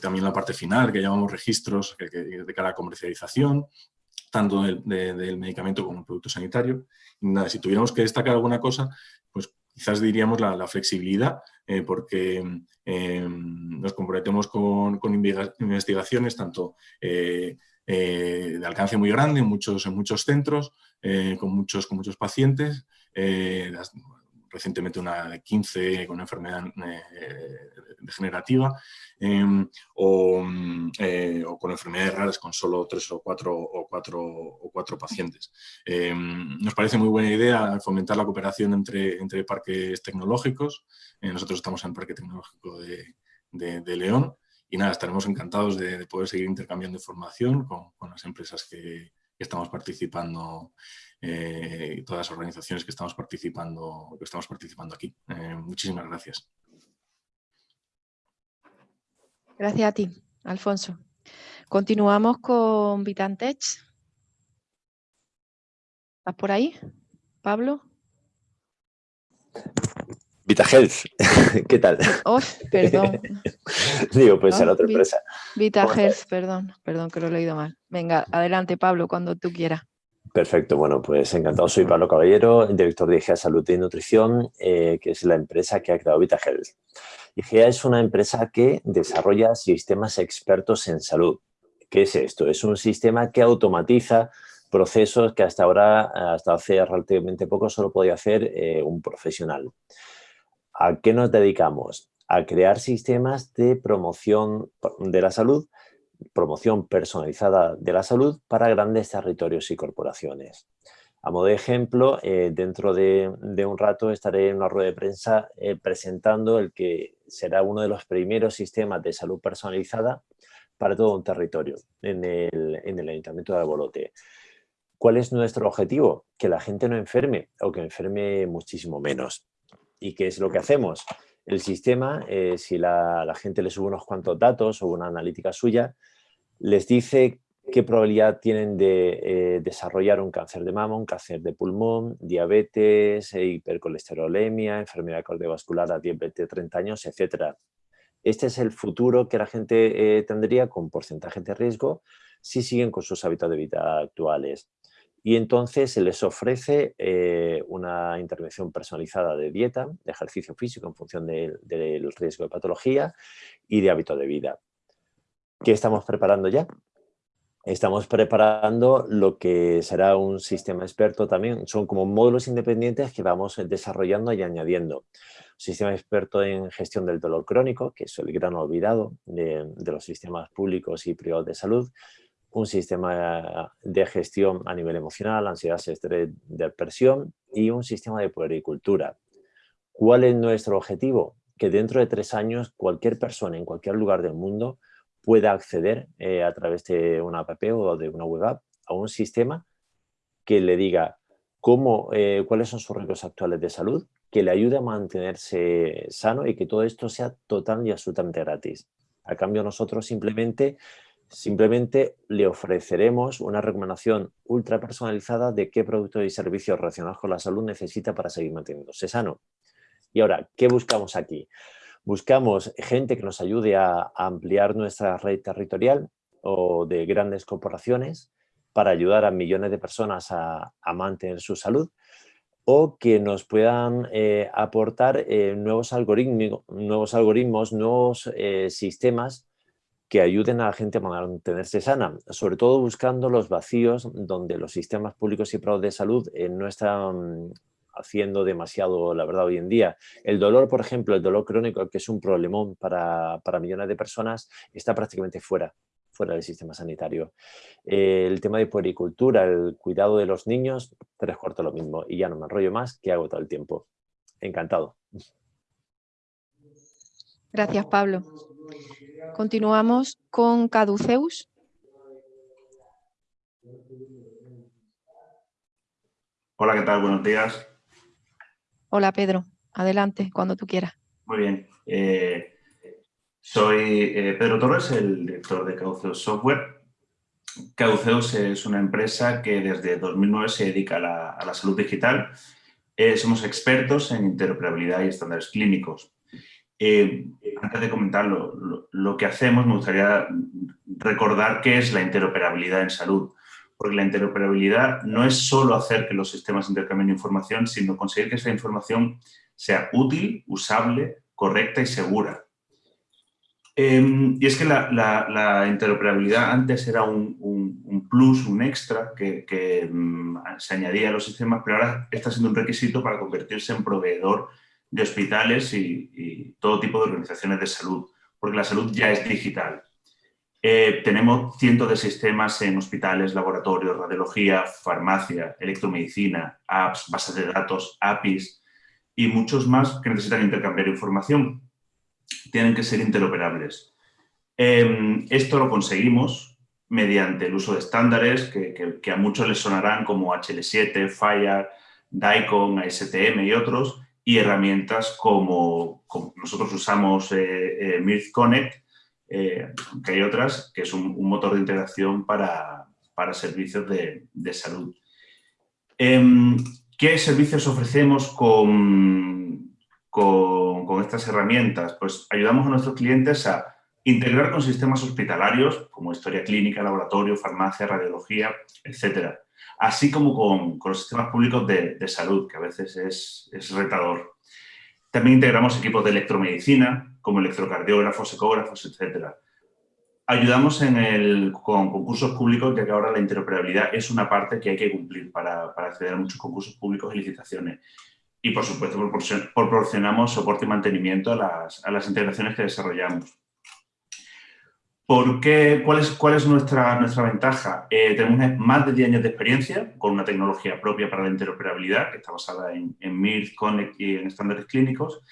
también la parte final que llamamos registros de cara a comercialización, tanto del, medicamento como el producto sanitario. nada, si tuviéramos que destacar alguna cosa, pues quizás diríamos la, flexibilidad, porque em, nos comprometemos con, investigaciones tanto eh, de alcance muy grande en muchos, en muchos centros, eh, con, muchos, con muchos pacientes, eh, recientemente una de 15 con una enfermedad degenerativa, em, o, con enfermedades raras con solo tres o cuatro, o cuatro, o cuatro pacientes. Em, nos parece muy buena idea fomentar la cooperación entre, entre parques tecnológicos. nosotros estamos en el Parque Tecnológico de, de León y nada, estaremos encantados de, poder seguir intercambiando información con, las empresas que, estamos participando eh, todas las organizaciones que estamos participando, que estamos participando aquí. Eh, muchísimas gracias. Gracias a ti, Alfonso. Continuamos con Vitantech. ¿Estás por ahí, Pablo? VitaHealth, ¿qué tal? Oh, perdón. Digo, pues a otra empresa. VitaHealth, perdón, perdón que lo he leído mal. Venga, adelante Pablo, cuando tú quieras. Perfecto, bueno, pues encantado. Soy Pablo Caballero, director de IGEA Salud y Nutrición, eh, que es la empresa que ha creado VitaHealth. IGEA es una empresa que desarrolla sistemas expertos en salud. ¿Qué es esto? Es un sistema que automatiza procesos que hasta ahora, hasta hace relativamente poco, solo podía hacer eh, un profesional. ¿A qué nos dedicamos? A crear sistemas de promoción de la salud, promoción personalizada de la salud para grandes territorios y corporaciones. A modo de ejemplo, eh, dentro de, un rato estaré en una rueda de prensa eh, presentando el que será uno de los primeros sistemas de salud personalizada para todo un territorio en el, en el Ayuntamiento de Albolote. ¿Cuál es nuestro objetivo? Que la gente no enferme o que enferme muchísimo menos. ¿Y qué es lo que hacemos? El sistema, eh, si la, gente le sube unos cuantos datos o una analítica suya, les dice qué probabilidad tienen de eh, desarrollar un cáncer de mama, un cáncer de pulmón, diabetes, eh, hipercolesterolemia, enfermedad cardiovascular a 10, 20, 30 años, etc. Este es el futuro que la gente tendría con porcentaje de riesgo si siguen con sus hábitos de vida actuales y entonces se les ofrece eh, una intervención personalizada de dieta, de ejercicio físico en función del riesgo de patología y de hábito de vida. ¿Qué estamos preparando ya? Estamos preparando lo que será un sistema experto también, son como módulos independientes que vamos desarrollando y añadiendo. Sistema experto en gestión del dolor crónico, que es el gran olvidado de los sistemas públicos y privados de salud, un sistema de gestión a nivel emocional, ansiedad, estrés, depresión y un sistema de puericultura. ¿Cuál es nuestro objetivo? Que dentro de tres años cualquier persona en cualquier lugar del mundo pueda acceder eh, a través de una app o de una web app a un sistema que le diga cómo, eh, cuáles son sus riesgos actuales de salud, que le ayude a mantenerse sano y que todo esto sea total y absolutamente gratis. A cambio nosotros simplemente Simplemente le ofreceremos una recomendación ultra personalizada de qué productos y servicios relacionados con la salud necesita para seguir manteniéndose sano. Y ahora, ¿qué buscamos aquí? Buscamos gente que nos ayude a, ampliar nuestra red territorial o de grandes corporaciones para ayudar a millones de personas a, mantener su salud o que nos puedan eh, aportar eh, nuevos, algoritmos, nuevos algoritmos, nuevos eh, sistemas que ayuden a la gente a mantenerse sana, sobre todo buscando los vacíos donde los sistemas públicos y privados de salud eh, no están haciendo demasiado, la verdad, hoy en día. El dolor, por ejemplo, el dolor crónico, que es un problemón para, para millones de personas, está prácticamente fuera fuera del sistema sanitario. el tema de puericultura, el cuidado de los niños, tres cuartos lo mismo. Y ya no me enrollo más, que hago todo el tiempo. Encantado. Gracias, Pablo. Continuamos con Caduceus. Hola, ¿qué tal? Buenos días. Hola, Pedro. Adelante, cuando tú quieras. Muy bien. Eh, soy eh, Pedro Torres, el director de Cauceus Software. Cauceus es una empresa que desde 2009 se dedica a la, salud digital. Eh, somos expertos en interoperabilidad y estándares clínicos. Eh, antes de comentar lo, que hacemos, me gustaría recordar qué es la interoperabilidad en salud. Porque la interoperabilidad no es solo hacer que los sistemas intercambien información, sino conseguir que esa información sea útil, usable, correcta y segura. Em, y es que la, interoperabilidad antes era un, plus, un extra que, mm, se añadía a los sistemas, pero ahora está siendo un requisito para convertirse en proveedor de hospitales y, todo tipo de organizaciones de salud, porque la salud ya es digital. Eh, tenemos cientos de sistemas en hospitales, laboratorios, radiología, farmacia, electromedicina, apps, bases de datos, APIs y muchos más que necesitan intercambiar información tienen que ser interoperables. Em, esto lo conseguimos mediante el uso de estándares que, a muchos les sonarán como HL7, Fire, DICOM, ASTM y otros, y herramientas como, nosotros usamos eh, eh, Connect, eh, que hay otras, que es un, motor de integración para, servicios de, de salud. Em, ¿Qué servicios ofrecemos con, con, estas herramientas? Pues ayudamos a nuestros clientes a integrar con sistemas hospitalarios como historia clínica, laboratorio, farmacia, radiología, etcétera. Así como con, los sistemas públicos de, salud, que a veces es, retador. También integramos equipos de electromedicina, como electrocardiógrafos, ecógrafos, etcétera. Ayudamos en el, con concursos públicos, ya que ahora la interoperabilidad es una parte que hay que cumplir para, para acceder a muchos concursos públicos y licitaciones y por supuesto proporcionamos soporte y mantenimiento a las, integraciones que desarrollamos. ¿Por qué? ¿Cuál es, cuál es nuestra, nuestra ventaja? Eh, tenemos más de 10 años de experiencia con una tecnología propia para la interoperabilidad que está basada en, en MIRT, Connect y en estándares clínicos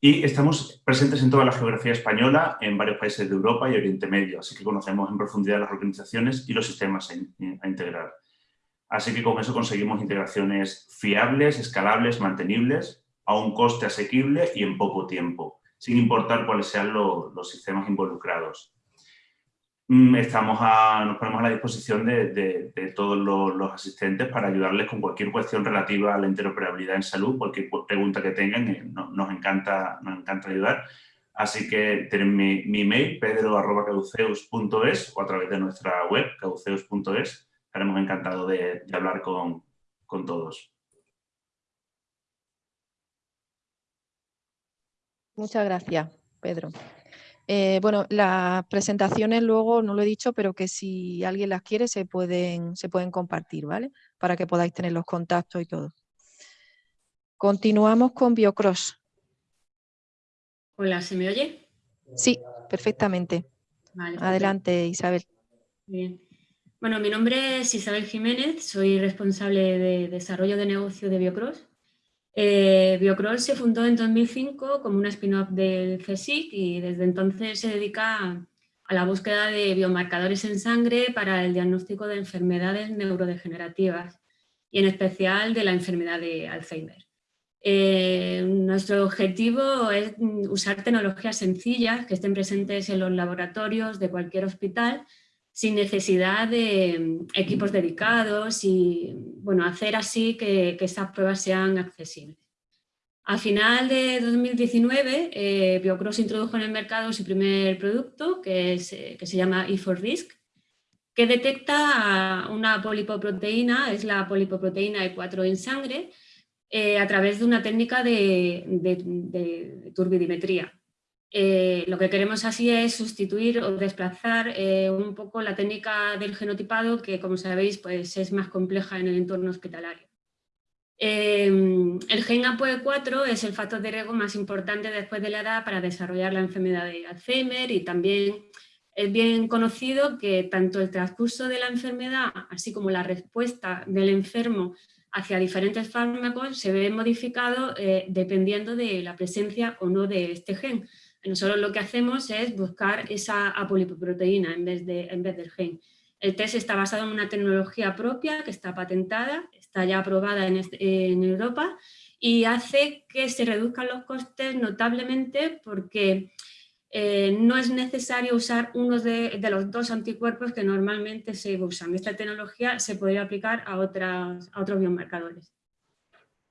y estamos presentes en toda la geografía española, en varios países de Europa y Oriente Medio, así que conocemos en profundidad las organizaciones y los sistemas a integrar. Así que con eso conseguimos integraciones fiables, escalables, mantenibles, a un coste asequible y en poco tiempo, sin importar cuáles sean los sistemas involucrados. Mm, estamos nos ponemos a la disposición de, todos los, asistentes para ayudarles con cualquier cuestión relativa a la interoperabilidad en salud, cualquier pregunta que tengan, eh, nos, encanta, nos encanta ayudar. Así que tienen mi, mi mail, pedro.caduceus.es o a través de nuestra web, caduceus.es, estaremos encantados de, hablar con, todos. Muchas gracias, Pedro. Eh, bueno, las presentaciones luego, no lo he dicho, pero que si alguien las quiere se pueden, se pueden compartir, ¿vale? Para que podáis tener los contactos y todo. Continuamos con Biocross. Hola, ¿se me oye? Sí, perfectamente. Adelante, Isabel. Bien. Bueno, mi nombre es Isabel Jiménez, soy responsable de desarrollo de negocio de Biocross. Eh, se fundó en 2005 como una spin-off del CSIC y desde entonces se dedica a la búsqueda de biomarcadores en sangre para el diagnóstico de enfermedades neurodegenerativas y en especial de la enfermedad de Alzheimer. Eh, nuestro objetivo es usar tecnologías sencillas que estén presentes en los laboratorios de cualquier hospital sin necesidad de mm, equipos dedicados y bueno, hacer así que, estas pruebas sean accesibles. A final de 2019, eh, Biocross introdujo en el mercado su primer producto, que, eh, que se llama E4Risk, que detecta una polipoproteína, es la polipoproteína E4 en sangre, eh, a través de una técnica de, de turbidimetría. Eh, lo que queremos así es sustituir o desplazar eh, un poco la técnica del genotipado que, como sabéis, pues es más compleja en el entorno hospitalario. Em, el gen APOE4 es el factor de riesgo más importante después de la edad para desarrollar la enfermedad de Alzheimer y también es bien conocido que tanto el transcurso de la enfermedad, así como la respuesta del enfermo hacia diferentes fármacos, se ve modificado eh, dependiendo de la presencia o no de este gen. Nosotros lo que hacemos es buscar esa apolipoproteína en vez, de, en vez del gen. El test está basado en una tecnología propia que está patentada, está ya aprobada en, en Europa y hace que se reduzcan los costes notablemente porque eh, no es necesario usar uno de, los dos anticuerpos que normalmente se usan. Esta tecnología se podría aplicar a otros biomarcadores.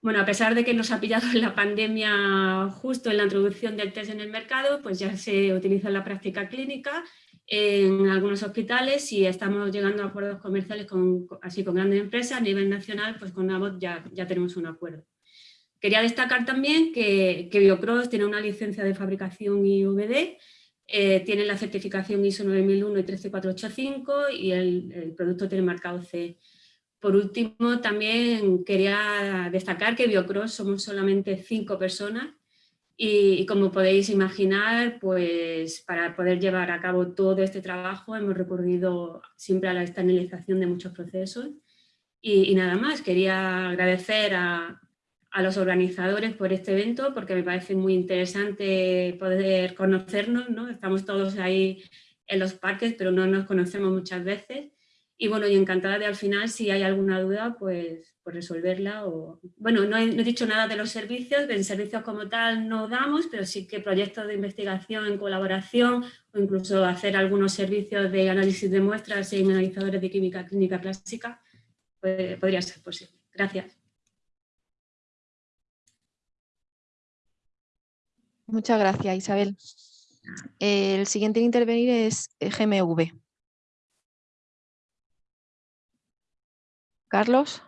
Bueno, a pesar de que nos ha pillado la pandemia justo en la introducción del test en el mercado, pues ya se utiliza en la práctica clínica en algunos hospitales y estamos llegando a acuerdos comerciales con, así con grandes empresas a nivel nacional, pues con Abbott ya, ya tenemos un acuerdo. Quería destacar también que, que Biocross tiene una licencia de fabricación IVD, eh, tiene la certificación ISO 9001 y 13485 y el, producto tiene marcado C. Por último, también quería destacar que Biocross somos solamente cinco personas y, como podéis imaginar, pues para poder llevar a cabo todo este trabajo hemos recurrido siempre a la externalización de muchos procesos. y nada más, quería agradecer a, a los organizadores por este evento porque me parece muy interesante poder conocernos, ¿no? Estamos todos ahí en los parques pero no nos conocemos muchas veces y bueno, y encantada de al final si hay alguna duda pues, pues resolverla o bueno, no he, no he, dicho nada de los servicios, de servicios como tal no damos, pero sí que proyectos de investigación en colaboración o incluso hacer algunos servicios de análisis de muestras en analizadores de química clínica clásica pues, podría ser posible. Gracias. Muchas gracias, Isabel. El siguiente en intervenir es GMV. Carlos.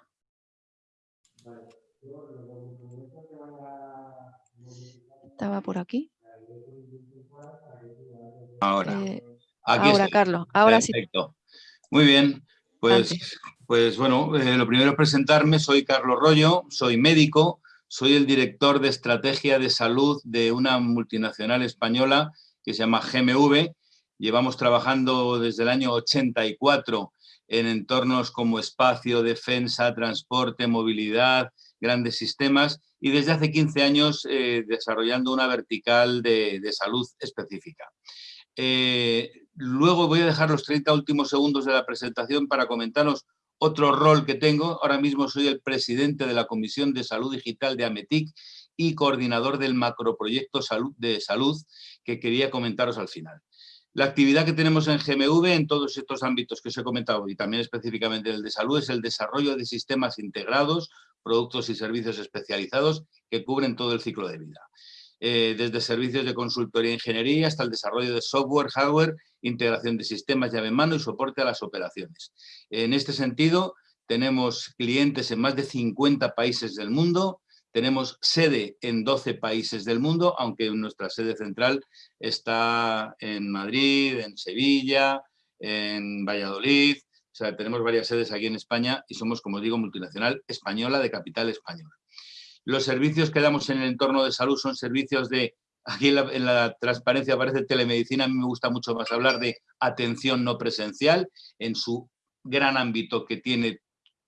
Estaba por aquí. Ahora. Eh, ahora, Carlos. Ahora Perfecto. Muy bien. Pues, pues bueno, eh, lo primero es presentarme. Soy Carlos Rollo, soy médico, soy el director de estrategia de salud de una multinacional española que se llama GMV. Llevamos trabajando desde el año 84 en entornos como espacio, defensa, transporte, movilidad, grandes sistemas y desde hace 15 años eh, desarrollando una vertical de, salud específica. Eh, luego voy a dejar los 30 últimos segundos de la presentación para comentaros otro rol que tengo, ahora mismo soy el presidente de la Comisión de Salud Digital de AMETIC y coordinador del macroproyecto de salud que quería comentaros al final. La actividad que tenemos en GMV en todos estos ámbitos que os he comentado y también específicamente el de salud es el desarrollo de sistemas integrados, productos y servicios especializados que cubren todo el ciclo de vida. Eh, desde servicios de consultoría e ingeniería hasta el desarrollo de software, hardware, integración de sistemas llave en mano y soporte a las operaciones. En este sentido, tenemos clientes en más de 50 países del mundo, tenemos sede en 12 países del mundo, aunque nuestra sede central está en Madrid, en Sevilla, en Valladolid, o sea, tenemos varias sedes aquí en España y somos, como digo, multinacional española de capital española. Los servicios que damos en el entorno de salud son servicios de, aquí en la, transparencia aparece telemedicina, a mí me gusta mucho más hablar de atención no presencial en su gran ámbito que tiene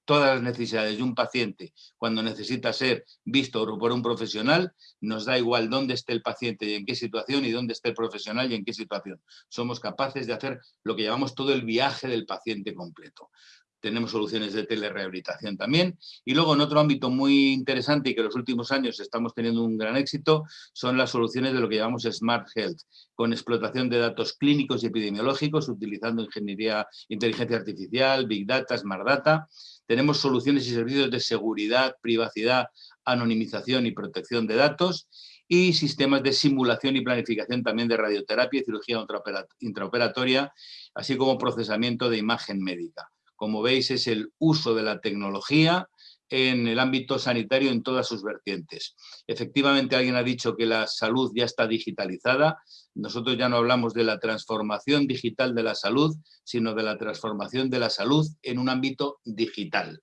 todas las necesidades de un paciente cuando necesita ser visto por un profesional, nos da igual dónde esté el paciente y en qué situación y dónde esté el profesional y en qué situación. Somos capaces de hacer lo que llamamos todo el viaje del paciente completo tenemos soluciones de telerehabilitación también. Y luego en otro ámbito muy interesante y que en los últimos años estamos teniendo un gran éxito son las soluciones de lo que llamamos Smart Health, con explotación de datos clínicos y epidemiológicos, utilizando ingeniería, inteligencia artificial, Big Data, Smart Data. Tenemos soluciones y servicios de seguridad, privacidad, anonimización y protección de datos y sistemas de simulación y planificación también de radioterapia y cirugía intraoperatoria, así como procesamiento de imagen médica. Como veis, es el uso de la tecnología en el ámbito sanitario en todas sus vertientes. Efectivamente, alguien ha dicho que la salud ya está digitalizada. Nosotros ya no hablamos de la transformación digital de la salud, sino de la transformación de la salud en un ámbito digital.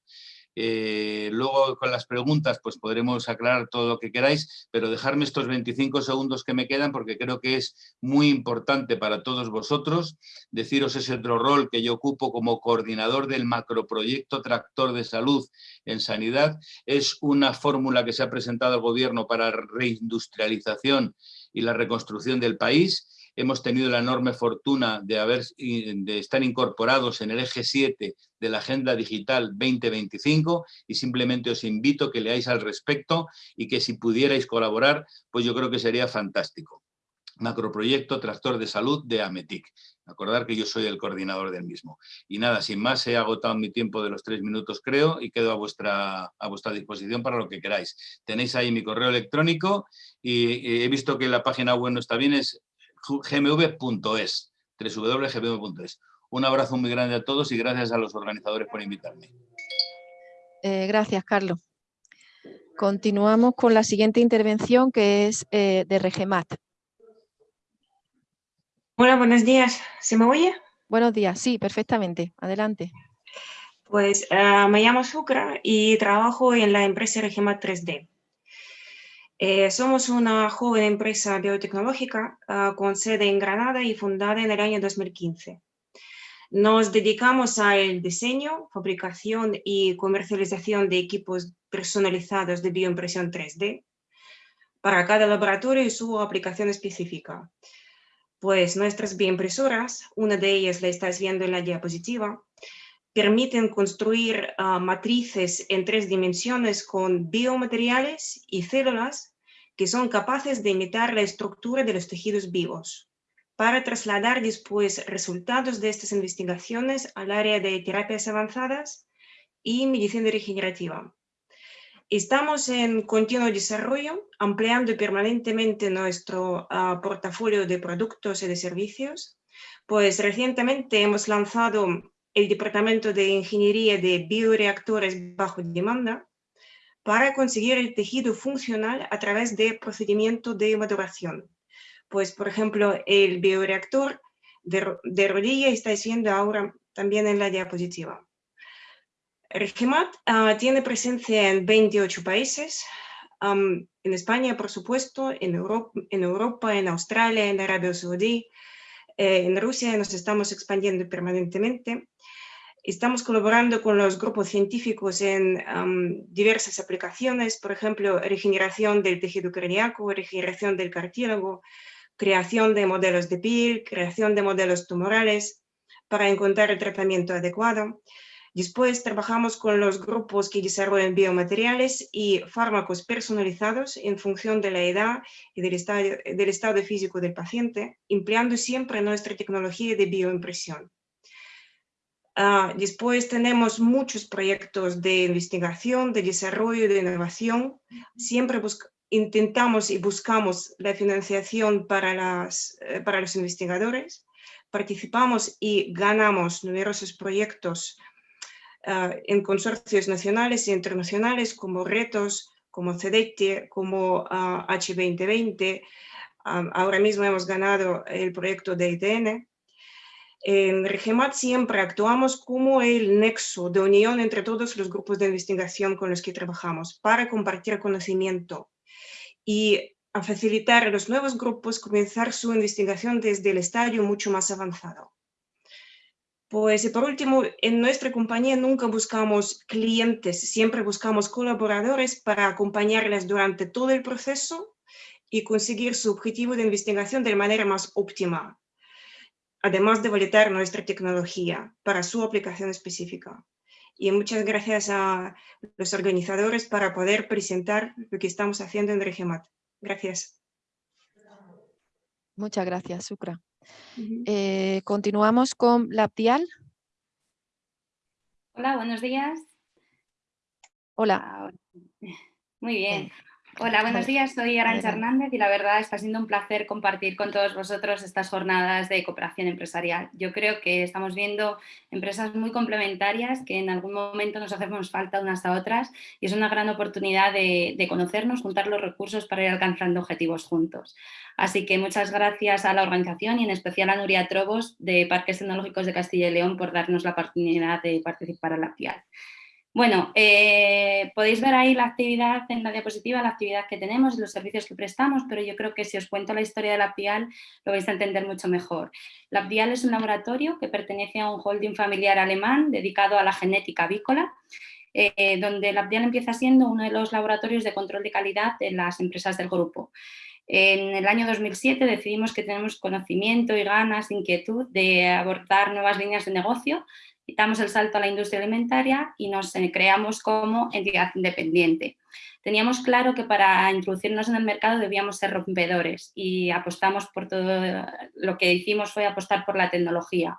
Eh, luego con las preguntas pues podremos aclarar todo lo que queráis, pero dejarme estos 25 segundos que me quedan porque creo que es muy importante para todos vosotros. Deciros ese otro rol que yo ocupo como coordinador del macroproyecto Tractor de Salud en Sanidad. Es una fórmula que se ha presentado al gobierno para reindustrialización y la reconstrucción del país hemos tenido la enorme fortuna de, estar incorporados en el eje 7 de la Agenda Digital 2025 y simplemente os invito a que leáis al respecto y que si pudierais colaborar, pues yo creo que sería fantástico. Macroproyecto Tractor de Salud de AMETIC. Acordar que yo soy el coordinador del mismo. Y nada, sin más, he agotado mi tiempo de los tres minutos, creo, y quedo a vuestra, a vuestra disposición para lo que queráis. Tenéis ahí mi correo electrónico y he visto que la página web no está bien, es gmv.es, www.gmv.es. Un abrazo muy grande a todos y gracias a los organizadores por invitarme. Eh, gracias, Carlos. Continuamos con la siguiente intervención que es eh, de Regemat. Hola, buenos días. ¿Se me oye? Buenos días, sí, perfectamente. Adelante. Pues eh, me llamo Sucra y trabajo en la empresa Regemat 3D. Eh, somos una joven empresa biotecnológica ah, con sede en Granada y fundada en el año 2015. Nos dedicamos al diseño, fabricación y comercialización de equipos personalizados de bioimpresión 3D para cada laboratorio y su aplicación específica. Pues nuestras bioimpresoras, una de ellas la estáis viendo en la diapositiva, permiten construir ah, matrices en tres dimensiones con biomateriales y células que son capaces de imitar la estructura de los tejidos vivos para trasladar después resultados de estas investigaciones al área de terapias avanzadas y medicina regenerativa. Estamos en continuo desarrollo, ampliando permanentemente nuestro ah, portafolio de productos y de servicios, pues recientemente hemos lanzado el Departamento de Ingeniería de Bioreactores Bajo Demanda, para conseguir el tejido funcional a través de procedimiento de maduración. Pues, por ejemplo, el bioreactor de, rodilla estáis viendo ahora también en la diapositiva. Regimat ah, tiene presencia en 28 países, en España, por supuesto, en Europa, en, Europa, en Australia, en Arabia Saudí, eh, en Rusia nos estamos expandiendo permanentemente Estamos colaborando con los grupos científicos en diversas aplicaciones, por ejemplo, regeneración del tejido cardíaco, regeneración del cartílago, creación de modelos de piel, creación de modelos tumorales para encontrar el tratamiento adecuado. Después trabajamos con los grupos que desarrollan biomateriales y fármacos personalizados en función de la edad y del estado físico del paciente, empleando siempre nuestra tecnología de bioimpresión. Ah, después tenemos muchos proyectos de investigación, de desarrollo, de innovación. Siempre intentamos y buscamos la financiación para, las, eh, para los investigadores. Participamos y ganamos numerosos proyectos ah, en consorcios nacionales e internacionales como Retos, como CEDETI, como H2020. Ah, ahora mismo hemos ganado el proyecto de ITN en Regemat siempre actuamos como el nexo de unión entre todos los grupos de investigación con los que trabajamos para compartir conocimiento y a facilitar a los nuevos grupos comenzar su investigación desde el estadio mucho más avanzado. Pues y por último, en nuestra compañía nunca buscamos clientes, siempre buscamos colaboradores para acompañarles durante todo el proceso y conseguir su objetivo de investigación de manera más óptima además de validar nuestra tecnología para su aplicación específica. Y muchas gracias a los organizadores para poder presentar lo que estamos haciendo en Regemat. Gracias. Muchas gracias, Sucra. Eh, continuamos con Laptial. Hola, buenos días. Hola. Ah, muy bien. Hola, buenos días. Soy Arancha Hernández y la verdad está siendo un placer compartir con todos vosotros estas jornadas de cooperación empresarial. Yo creo que estamos viendo empresas muy complementarias que en algún momento nos hacemos falta unas a otras y es una gran oportunidad de, conocernos, juntar los recursos para ir alcanzando objetivos juntos. Así que muchas gracias a la organización y en especial a Nuria Trobos de Parques Tecnológicos de Castilla y León por darnos la oportunidad de participar en la FIAL. Bueno, eh, podéis ver ahí la actividad en la diapositiva, la actividad que tenemos, los servicios que prestamos, pero yo creo que si os cuento la historia de la PIAL lo vais a entender mucho mejor. La PIAL es un laboratorio que pertenece a un holding familiar alemán dedicado a la genética avícola, eh, donde la PIAL empieza siendo uno de los laboratorios de control de calidad de las empresas del grupo. En el año 2007 decidimos que tenemos conocimiento y ganas, inquietud de abordar nuevas líneas de negocio damos el salto a la industria alimentaria y nos eh, creamos como entidad independiente. Teníamos claro que para introducirnos en el mercado debíamos ser rompedores y apostamos por todo, lo que hicimos fue apostar por la tecnología.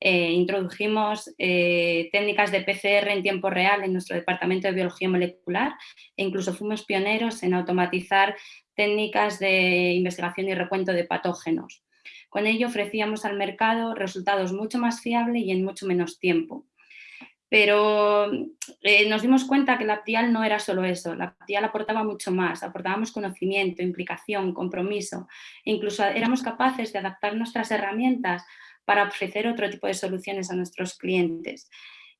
Eh, introdujimos eh, técnicas de PCR en tiempo real en nuestro departamento de biología molecular e incluso fuimos pioneros en automatizar técnicas de investigación y recuento de patógenos. Con ello ofrecíamos al mercado resultados mucho más fiables y en mucho menos tiempo. Pero eh, nos dimos cuenta que la PTIAL no era solo eso, la PTIAL aportaba mucho más, aportábamos conocimiento, implicación, compromiso, incluso éramos capaces de adaptar nuestras herramientas para ofrecer otro tipo de soluciones a nuestros clientes.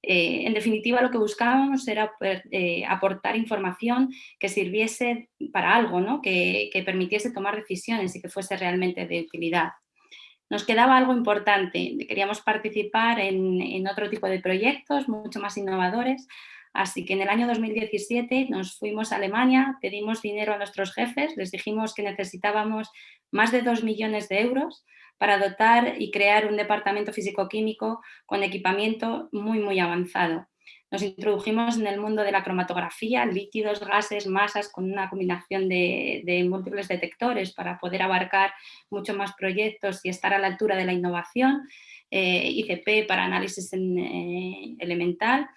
Eh, en definitiva, lo que buscábamos era eh, aportar información que sirviese para algo, ¿no? que, permitiese tomar decisiones y que fuese realmente de utilidad nos quedaba algo importante, queríamos participar en, otro tipo de proyectos mucho más innovadores, así que en el año 2017 nos fuimos a Alemania, pedimos dinero a nuestros jefes, les dijimos que necesitábamos más de 2 millones de euros para dotar y crear un departamento físico-químico con equipamiento muy, muy avanzado. Nos introdujimos en el mundo de la cromatografía, líquidos, gases, masas, con una combinación de, múltiples detectores para poder abarcar muchos más proyectos y estar a la altura de la innovación, eh, ICP para análisis eh, elemental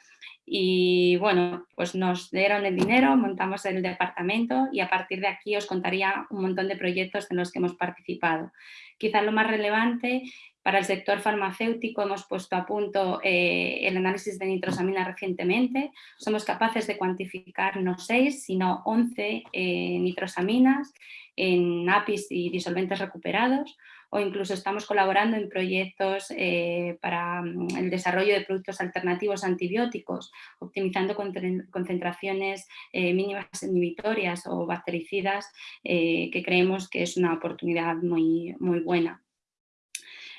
y bueno, pues nos dieron el dinero, montamos el departamento y a partir de aquí os contaría un montón de proyectos en los que hemos participado. Quizás lo más relevante para el sector farmacéutico hemos puesto a punto eh, el análisis de nitrosamina recientemente. Somos capaces de cuantificar no 6, sino 11 eh, nitrosaminas en APIs y disolventes recuperados o incluso estamos colaborando en proyectos eh, para mm, el desarrollo de productos alternativos antibióticos, optimizando concentraciones mínimas inhibitorias o bactericidas que creemos que es una oportunidad muy, muy buena.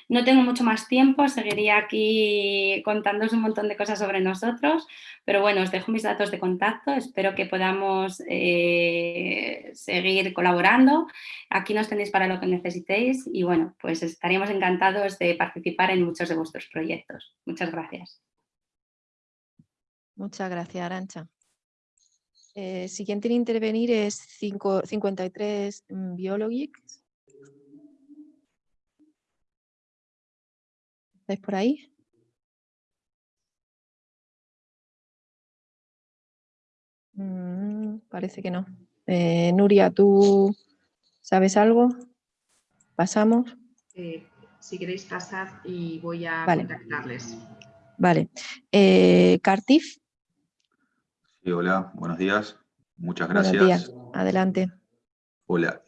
No tengo mucho más tiempo, seguiría aquí contándoos un montón de cosas sobre nosotros, pero bueno, os dejo mis datos de contacto, espero que podamos eh, seguir colaborando. Aquí nos tenéis para lo que necesitéis y bueno, pues estaríamos encantados de participar en muchos de vuestros proyectos. Muchas gracias. Muchas gracias, Arancha. Eh, siguiente en intervenir es 53 Biologics. ¿Estáis por ahí? Mm, parece que no. Eh, Nuria, ¿tú sabes algo? ¿Pasamos? Eh, si queréis pasar y voy a contactarles. Vale. Eh, ¿Cartif? Sí, hola, buenos días. Muchas gracias. Buenos días. Adelante. Hola.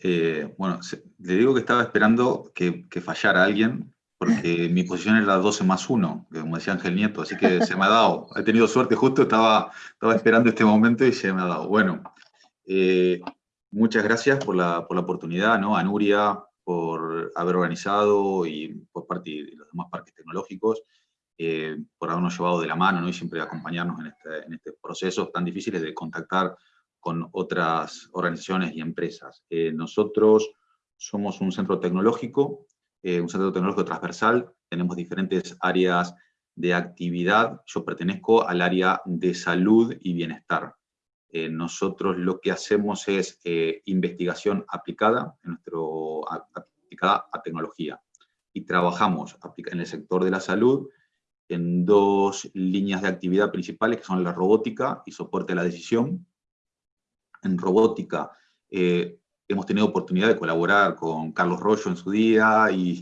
bueno, le digo que estaba esperando que, que fallara alguien porque mi posición era 12 más 1, como decía Ángel Nieto, así que se me ha dado. He tenido suerte, justo estaba, estaba esperando este momento y se me ha dado. Bueno, eh, muchas gracias por la, por la oportunidad, ¿no? a Nuria por haber organizado y por parte de los demás parques tecnológicos, eh, por habernos llevado de la mano ¿no? y siempre acompañarnos en este, en este proceso tan difíciles de contactar con otras organizaciones y empresas. Eh, nosotros somos un centro tecnológico eh, un centro tecnológico transversal, tenemos diferentes áreas de actividad, yo pertenezco al área de salud y bienestar. Eh, nosotros lo que hacemos es eh, investigación aplicada, en nuestro, aplicada a tecnología, y trabajamos en el sector de la salud en dos líneas de actividad principales, que son la robótica y soporte a la decisión. En robótica hemos tenido oportunidad de colaborar con Carlos Rollo en su día y,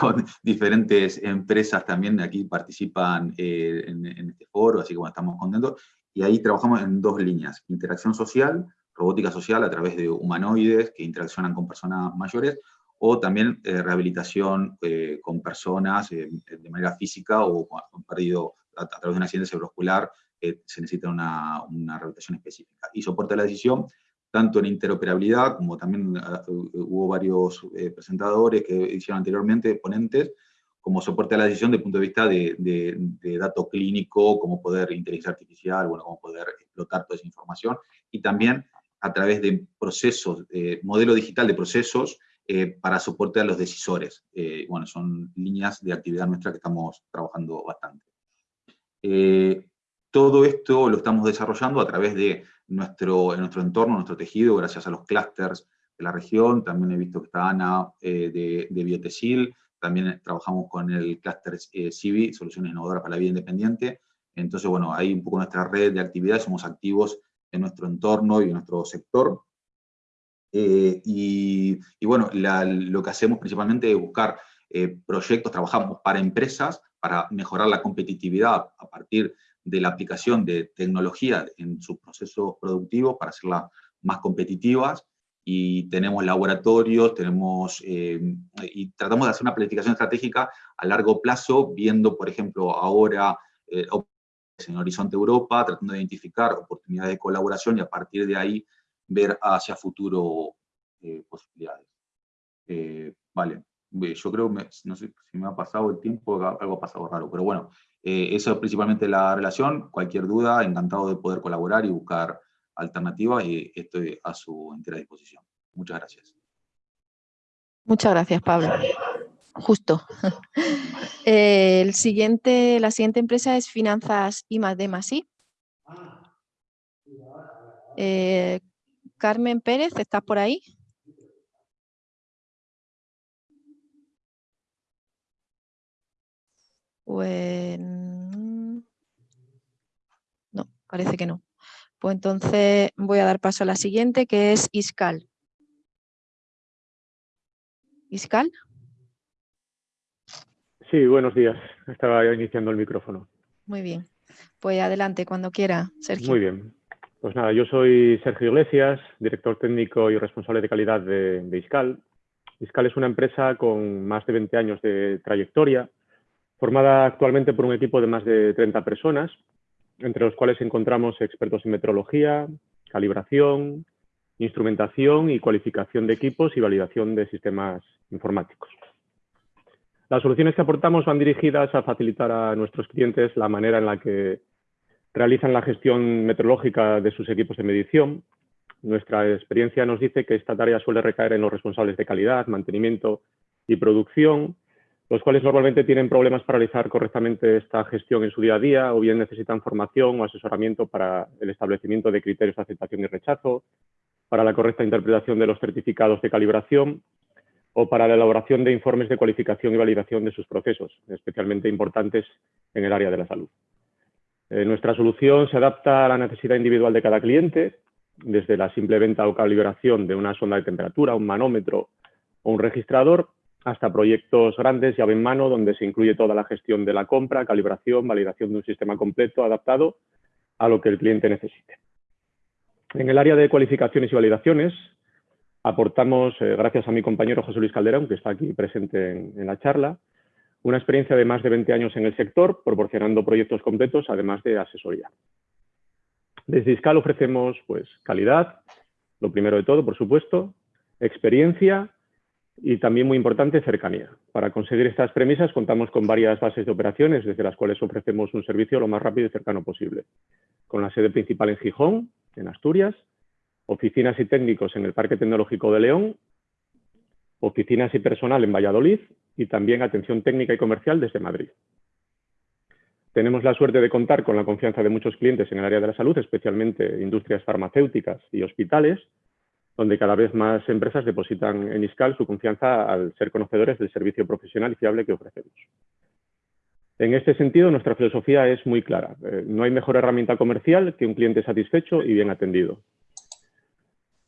con diferentes empresas también aquí participan eh, en, este foro, así que bueno, estamos contentos. Y ahí trabajamos en dos líneas, interacción social, robótica social a través de humanoides que interaccionan con personas mayores, o también eh, rehabilitación eh, con personas de manera física o han perdido a, través de un accidente cerebrovascular se necesita una, una rehabilitación específica. Y soporte a la decisión, tanto en interoperabilidad, como también hubo varios presentadores que hicieron anteriormente, ponentes, como soporte a la decisión desde el punto de vista de, de, dato clínico, cómo poder inteligencia artificial, bueno, cómo poder explotar toda esa información, y también a través de procesos, eh, modelo digital de procesos eh, para soporte a los decisores. Eh, bueno, son líneas de actividad nuestra que estamos trabajando bastante. Eh, todo esto lo estamos desarrollando a través de nuestro, nuestro entorno, nuestro tejido, gracias a los clústeres de la región. También he visto que está Ana de, de Biotesil, también trabajamos con el clúster eh, CIVI, Soluciones Innovadoras para la Vida Independiente. Entonces, bueno, hay un poco nuestra red de actividades, somos activos en nuestro entorno y en nuestro sector. Eh, y, bueno, lo que hacemos principalmente es buscar eh, proyectos, trabajamos para empresas, para mejorar la competitividad a partir de la aplicación de tecnología en sus procesos productivos para hacerlas más competitivas. Y tenemos laboratorios, tenemos, eh, y tratamos de hacer una planificación estratégica a largo plazo, viendo, por ejemplo, ahora eh, en Horizonte Europa, tratando de identificar oportunidades de colaboración y a partir de ahí ver hacia futuro eh, posibilidades. vale, yo creo, no sé si me ha pasado el tiempo, algo ha pasado raro, pero bueno, eso es principalmente la relación, cualquier duda, encantado de poder colaborar y buscar alternativas y estoy a su entera disposición. Muchas gracias. Muchas gracias, Pablo. Justo. El siguiente, la siguiente empresa es Finanzas I más D más I. Eh, Carmen Pérez, ¿estás por ahí? Pues... No, parece que no. Pues entonces voy a dar paso a la siguiente, que es ISCAL. ¿ISCAL? Sí, buenos días. Estaba iniciando el micrófono. Muy bien. Pues adelante, cuando quiera, Sergio. Muy bien. Pues nada, yo soy Sergio Iglesias, director técnico y responsable de calidad de, de ISCAL. ISCAL es una empresa con más de 20 años de trayectoria, formada actualmente por un equipo de más de 30 personas, entre los cuales encontramos expertos en metrología, calibración, instrumentación y cualificación de equipos y validación de sistemas informáticos. Las soluciones que aportamos van dirigidas a facilitar a nuestros clientes la manera en la que realizan la gestión meteorológica de sus equipos de medición. Nuestra experiencia nos dice que esta tarea suele recaer en los responsables de calidad, mantenimiento y producción, los cuales normalmente tienen problemas para realizar correctamente esta gestión en su día a día o bien necesitan formación o asesoramiento para el establecimiento de criterios de aceptación y rechazo, para la correcta interpretación de los certificados de calibración o para la elaboración de informes de cualificación y validación de sus procesos, especialmente importantes en el área de la salud. Eh, nuestra solución se adapta a la necesidad individual de cada cliente, desde la simple venta o calibración de una sonda de temperatura, un manómetro o un registrador, hasta proyectos grandes, llave en mano, donde se incluye toda la gestión de la compra, calibración, validación de un sistema completo adaptado a lo que el cliente necesite. En el área de cualificaciones y validaciones, aportamos, eh, gracias a mi compañero José Luis Calderón, que está aquí presente en, la charla, una experiencia de más de 20 años en el sector, proporcionando proyectos completos, además de asesoría. Desde ISCAL ofrecemos pues, calidad, lo primero de todo, por supuesto, experiencia y también muy importante, cercanía. Para conseguir estas premisas contamos con varias bases de operaciones desde las cuales ofrecemos un servicio lo más rápido y cercano posible. Con la sede principal en Gijón, en Asturias, oficinas y técnicos en el Parque Tecnológico de León, oficinas y personal en Valladolid y también atención técnica y comercial desde Madrid. Tenemos la suerte de contar con la confianza de muchos clientes en el área de la salud, especialmente industrias farmacéuticas y hospitales, donde cada vez más empresas depositan en ISCAL su confianza al ser conocedores del servicio profesional y fiable que ofrecemos. En este sentido, nuestra filosofía es muy clara. Eh, no hay mejor herramienta comercial que un cliente satisfecho y bien atendido.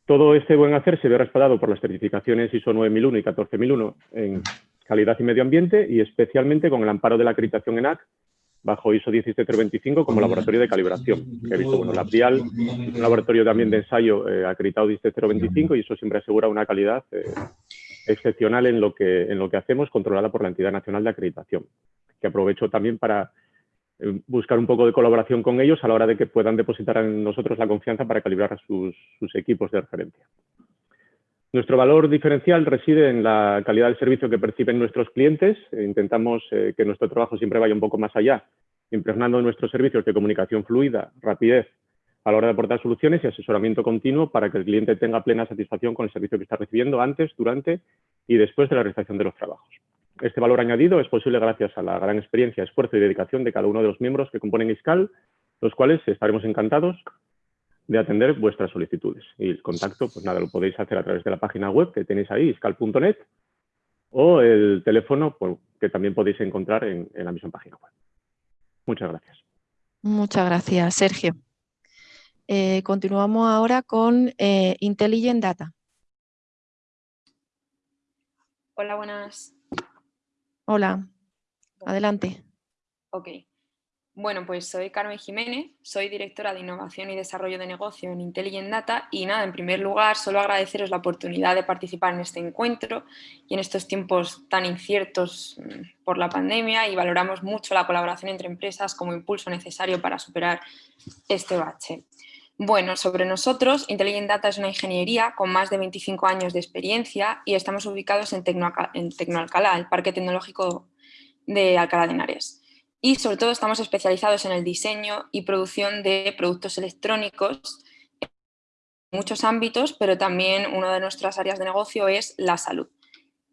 Todo este buen hacer se ve respaldado por las certificaciones ISO 9001 y 14001 en calidad y medio ambiente y especialmente con el amparo de la acreditación ENAC bajo ISO 17025 como laboratorio de calibración. Que he visto, bueno, la PRIAL un laboratorio también de ensayo eh, acreditado 17025 y eso siempre asegura una calidad eh, excepcional en lo, que, en lo que hacemos, controlada por la entidad nacional de acreditación. Que aprovecho también para eh, buscar un poco de colaboración con ellos a la hora de que puedan depositar en nosotros la confianza para calibrar sus, equipos de referencia. Nuestro valor diferencial reside en la calidad del servicio que perciben nuestros clientes. Intentamos eh, que nuestro trabajo siempre vaya un poco más allá, impregnando nuestros servicios de comunicación fluida, rapidez, a la hora de aportar soluciones y asesoramiento continuo para que el cliente tenga plena satisfacción con el servicio que está recibiendo antes, durante y después de la realización de los trabajos. Este valor añadido es posible gracias a la gran experiencia, esfuerzo y dedicación de cada uno de los miembros que componen ISCAL, los cuales estaremos encantados de atender vuestras solicitudes. Y el contacto, pues nada, lo podéis hacer a través de la página web que tenéis ahí, iscal.net, o el teléfono pues, que también podéis encontrar en, la misma página web. Muchas gracias. Muchas gracias, Sergio. Eh, continuamos ahora con eh, Intelligent Data. Hola, buenas. Hola, adelante. Ok. Bueno, pues soy Carmen Jiménez, soy directora de Innovación y Desarrollo de Negocio en Intelligent Data y nada, en primer lugar, solo agradeceros la oportunidad de participar en este encuentro y en estos tiempos tan inciertos mm, por la pandemia y valoramos mucho la colaboración entre empresas como impulso necesario para superar este bache. Bueno, sobre nosotros, Intelligent Data es una ingeniería con más de 25 años de experiencia y estamos ubicados en, Tecnoalcalá, el Parque Tecnológico de Alcalá de Henares. Y sobre todo estamos especializados en el diseño y producción de productos electrónicos en muchos ámbitos, pero también una de nuestras áreas de negocio es la salud.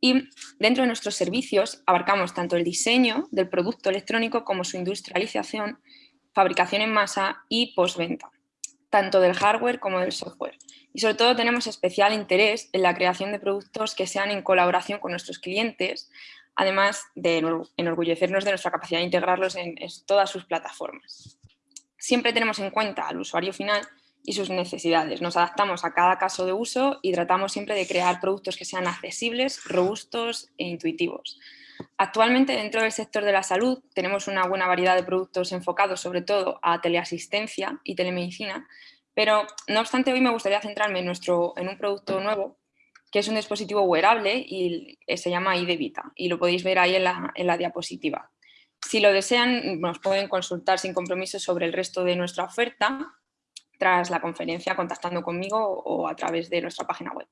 Y dentro de nuestros servicios abarcamos tanto el diseño del producto electrónico como su industrialización, fabricación en masa y postventa tanto del hardware como del software. Y sobre todo tenemos especial interés en la creación de productos que sean en colaboración con nuestros clientes, además de enorgullecernos de nuestra capacidad de integrarlos en, todas sus plataformas. Siempre tenemos en cuenta al usuario final y sus necesidades. Nos adaptamos a cada caso de uso y tratamos siempre de crear productos que sean accesibles, robustos e intuitivos. Actualmente dentro del sector de la salud tenemos una buena variedad de productos enfocados sobre todo a teleasistencia y telemedicina, pero no obstante hoy me gustaría centrarme en, nuestro, en un producto nuevo que es un dispositivo wearable y se llama IDEVITA y lo podéis ver ahí en la, diapositiva. Si lo desean nos pueden consultar sin compromiso sobre el resto de nuestra oferta tras la conferencia contactando conmigo o a través de nuestra página web.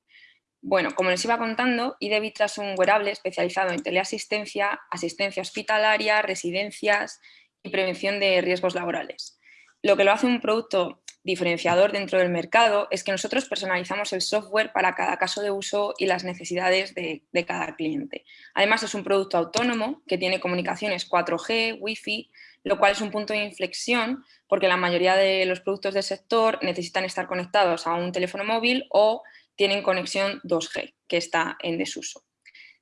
Bueno, como les iba contando, IDEVITA es un wearable especializado en teleasistencia, asistencia hospitalaria, residencias y prevención de riesgos laborales. Lo que lo hace un producto diferenciador dentro del mercado es que nosotros personalizamos el software para cada caso de uso y las necesidades de, cada cliente. Además es un producto autónomo que tiene comunicaciones 4G, Wi-Fi, lo cual es un punto de inflexión porque la mayoría de los productos del sector necesitan estar conectados a un teléfono móvil o tienen conexión 2G, que está en desuso.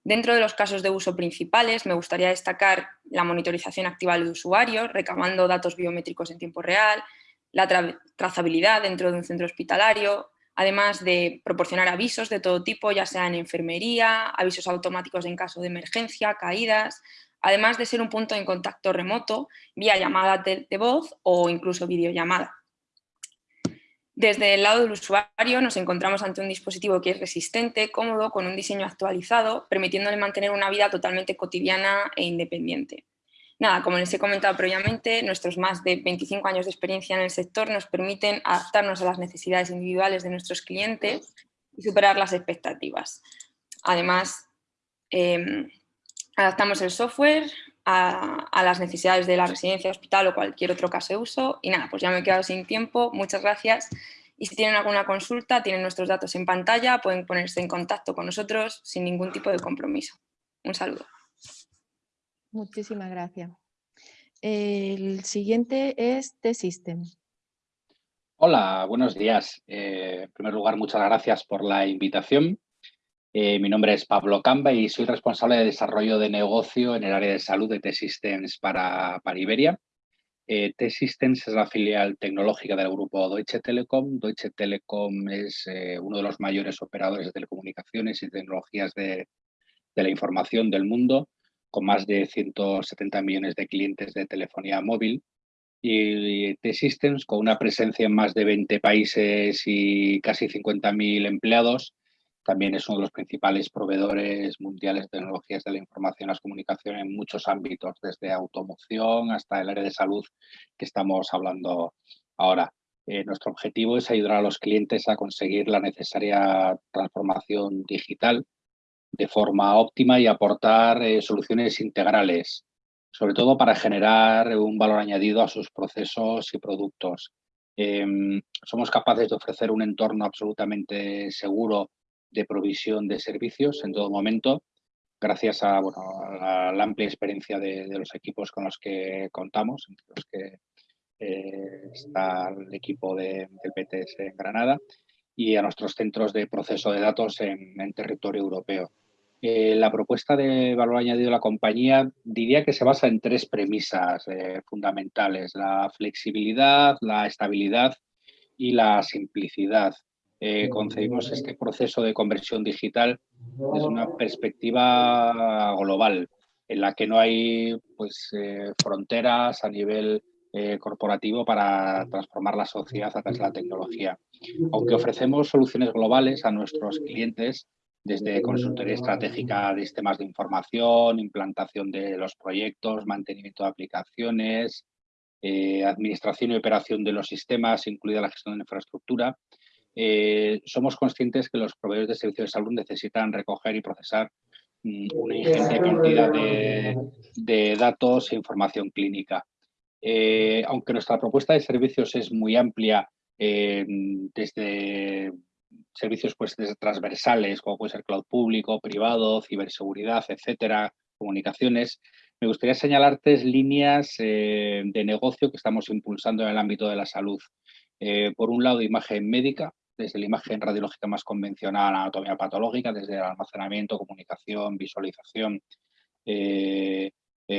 Dentro de los casos de uso principales me gustaría destacar la monitorización activa del usuario, recabando datos biométricos en tiempo real, la trazabilidad dentro de un centro hospitalario, además de proporcionar avisos de todo tipo, ya sea en enfermería, avisos automáticos en caso de emergencia, caídas, además de ser un punto de contacto remoto vía llamada de voz o incluso videollamada. Desde el lado del usuario nos encontramos ante un dispositivo que es resistente, cómodo, con un diseño actualizado, permitiéndole mantener una vida totalmente cotidiana e independiente. Nada, como les he comentado previamente, nuestros más de 25 años de experiencia en el sector nos permiten adaptarnos a las necesidades individuales de nuestros clientes y superar las expectativas. Además, em, adaptamos el software a, a, las necesidades de la residencia, hospital o cualquier otro caso de uso. Y nada, pues ya me he quedado sin tiempo. Muchas gracias. Y si tienen alguna consulta, tienen nuestros datos en pantalla, pueden ponerse en contacto con nosotros sin ningún tipo de compromiso. Un saludo. Muchísimas gracias. El siguiente es T-System. Hola, buenos días. Eh, en primer lugar, muchas gracias por la invitación. Eh, mi nombre es Pablo Camba y soy responsable de desarrollo de negocio en el área de salud de T-Systems para, Iberia. Eh, T-Systems es la filial tecnológica del grupo Deutsche Telekom. Deutsche Telekom es uno de los mayores operadores de telecomunicaciones y tecnologías de, de la información del mundo, con más de 170 millones de clientes de telefonía móvil. Y T-Systems, con una presencia en más de 20 países y casi 50.000 empleados, también es uno de los principales proveedores mundiales de tecnologías de la información y las comunicaciones en muchos ámbitos, desde automoción hasta el área de salud que estamos hablando ahora. Eh, nuestro objetivo es ayudar a los clientes a conseguir la necesaria transformación digital de forma óptima y aportar eh, soluciones integrales, sobre todo para generar un valor añadido a sus procesos y productos. Em, somos capaces de ofrecer un entorno absolutamente seguro de provisión de servicios en todo momento, gracias a, la, amplia experiencia de, los equipos con los que contamos, entre los que eh, está el equipo del PTS en Granada, y a nuestros centros de proceso de datos en territorio europeo. Eh, la propuesta de valor añadido de la compañía diría que se basa en tres premisas eh, fundamentales, la flexibilidad, la estabilidad y la simplicidad. Eh, concebimos este proceso de conversión digital desde una perspectiva global, en la que no hay pues, fronteras a nivel corporativo para transformar la sociedad a través de la tecnología. Aunque ofrecemos soluciones globales a nuestros clientes, desde consultoría estratégica de sistemas de información, implantación de los proyectos, mantenimiento de aplicaciones, eh, administración y operación de los sistemas, incluida la gestión de infraestructura. Eh, somos conscientes que los proveedores de servicios de salud necesitan recoger y procesar mm, una ingente cantidad de, datos e información clínica. Eh, aunque nuestra propuesta de servicios es muy amplia desde servicios pues, transversales, como puede ser cloud público, privado, ciberseguridad, etcétera, comunicaciones. Me gustaría señalar tres líneas eh, de negocio que estamos impulsando en el ámbito de la salud. Eh, por un lado, imagen médica, desde la imagen radiológica más convencional, anatomía patológica, desde el almacenamiento, comunicación, visualización, eh,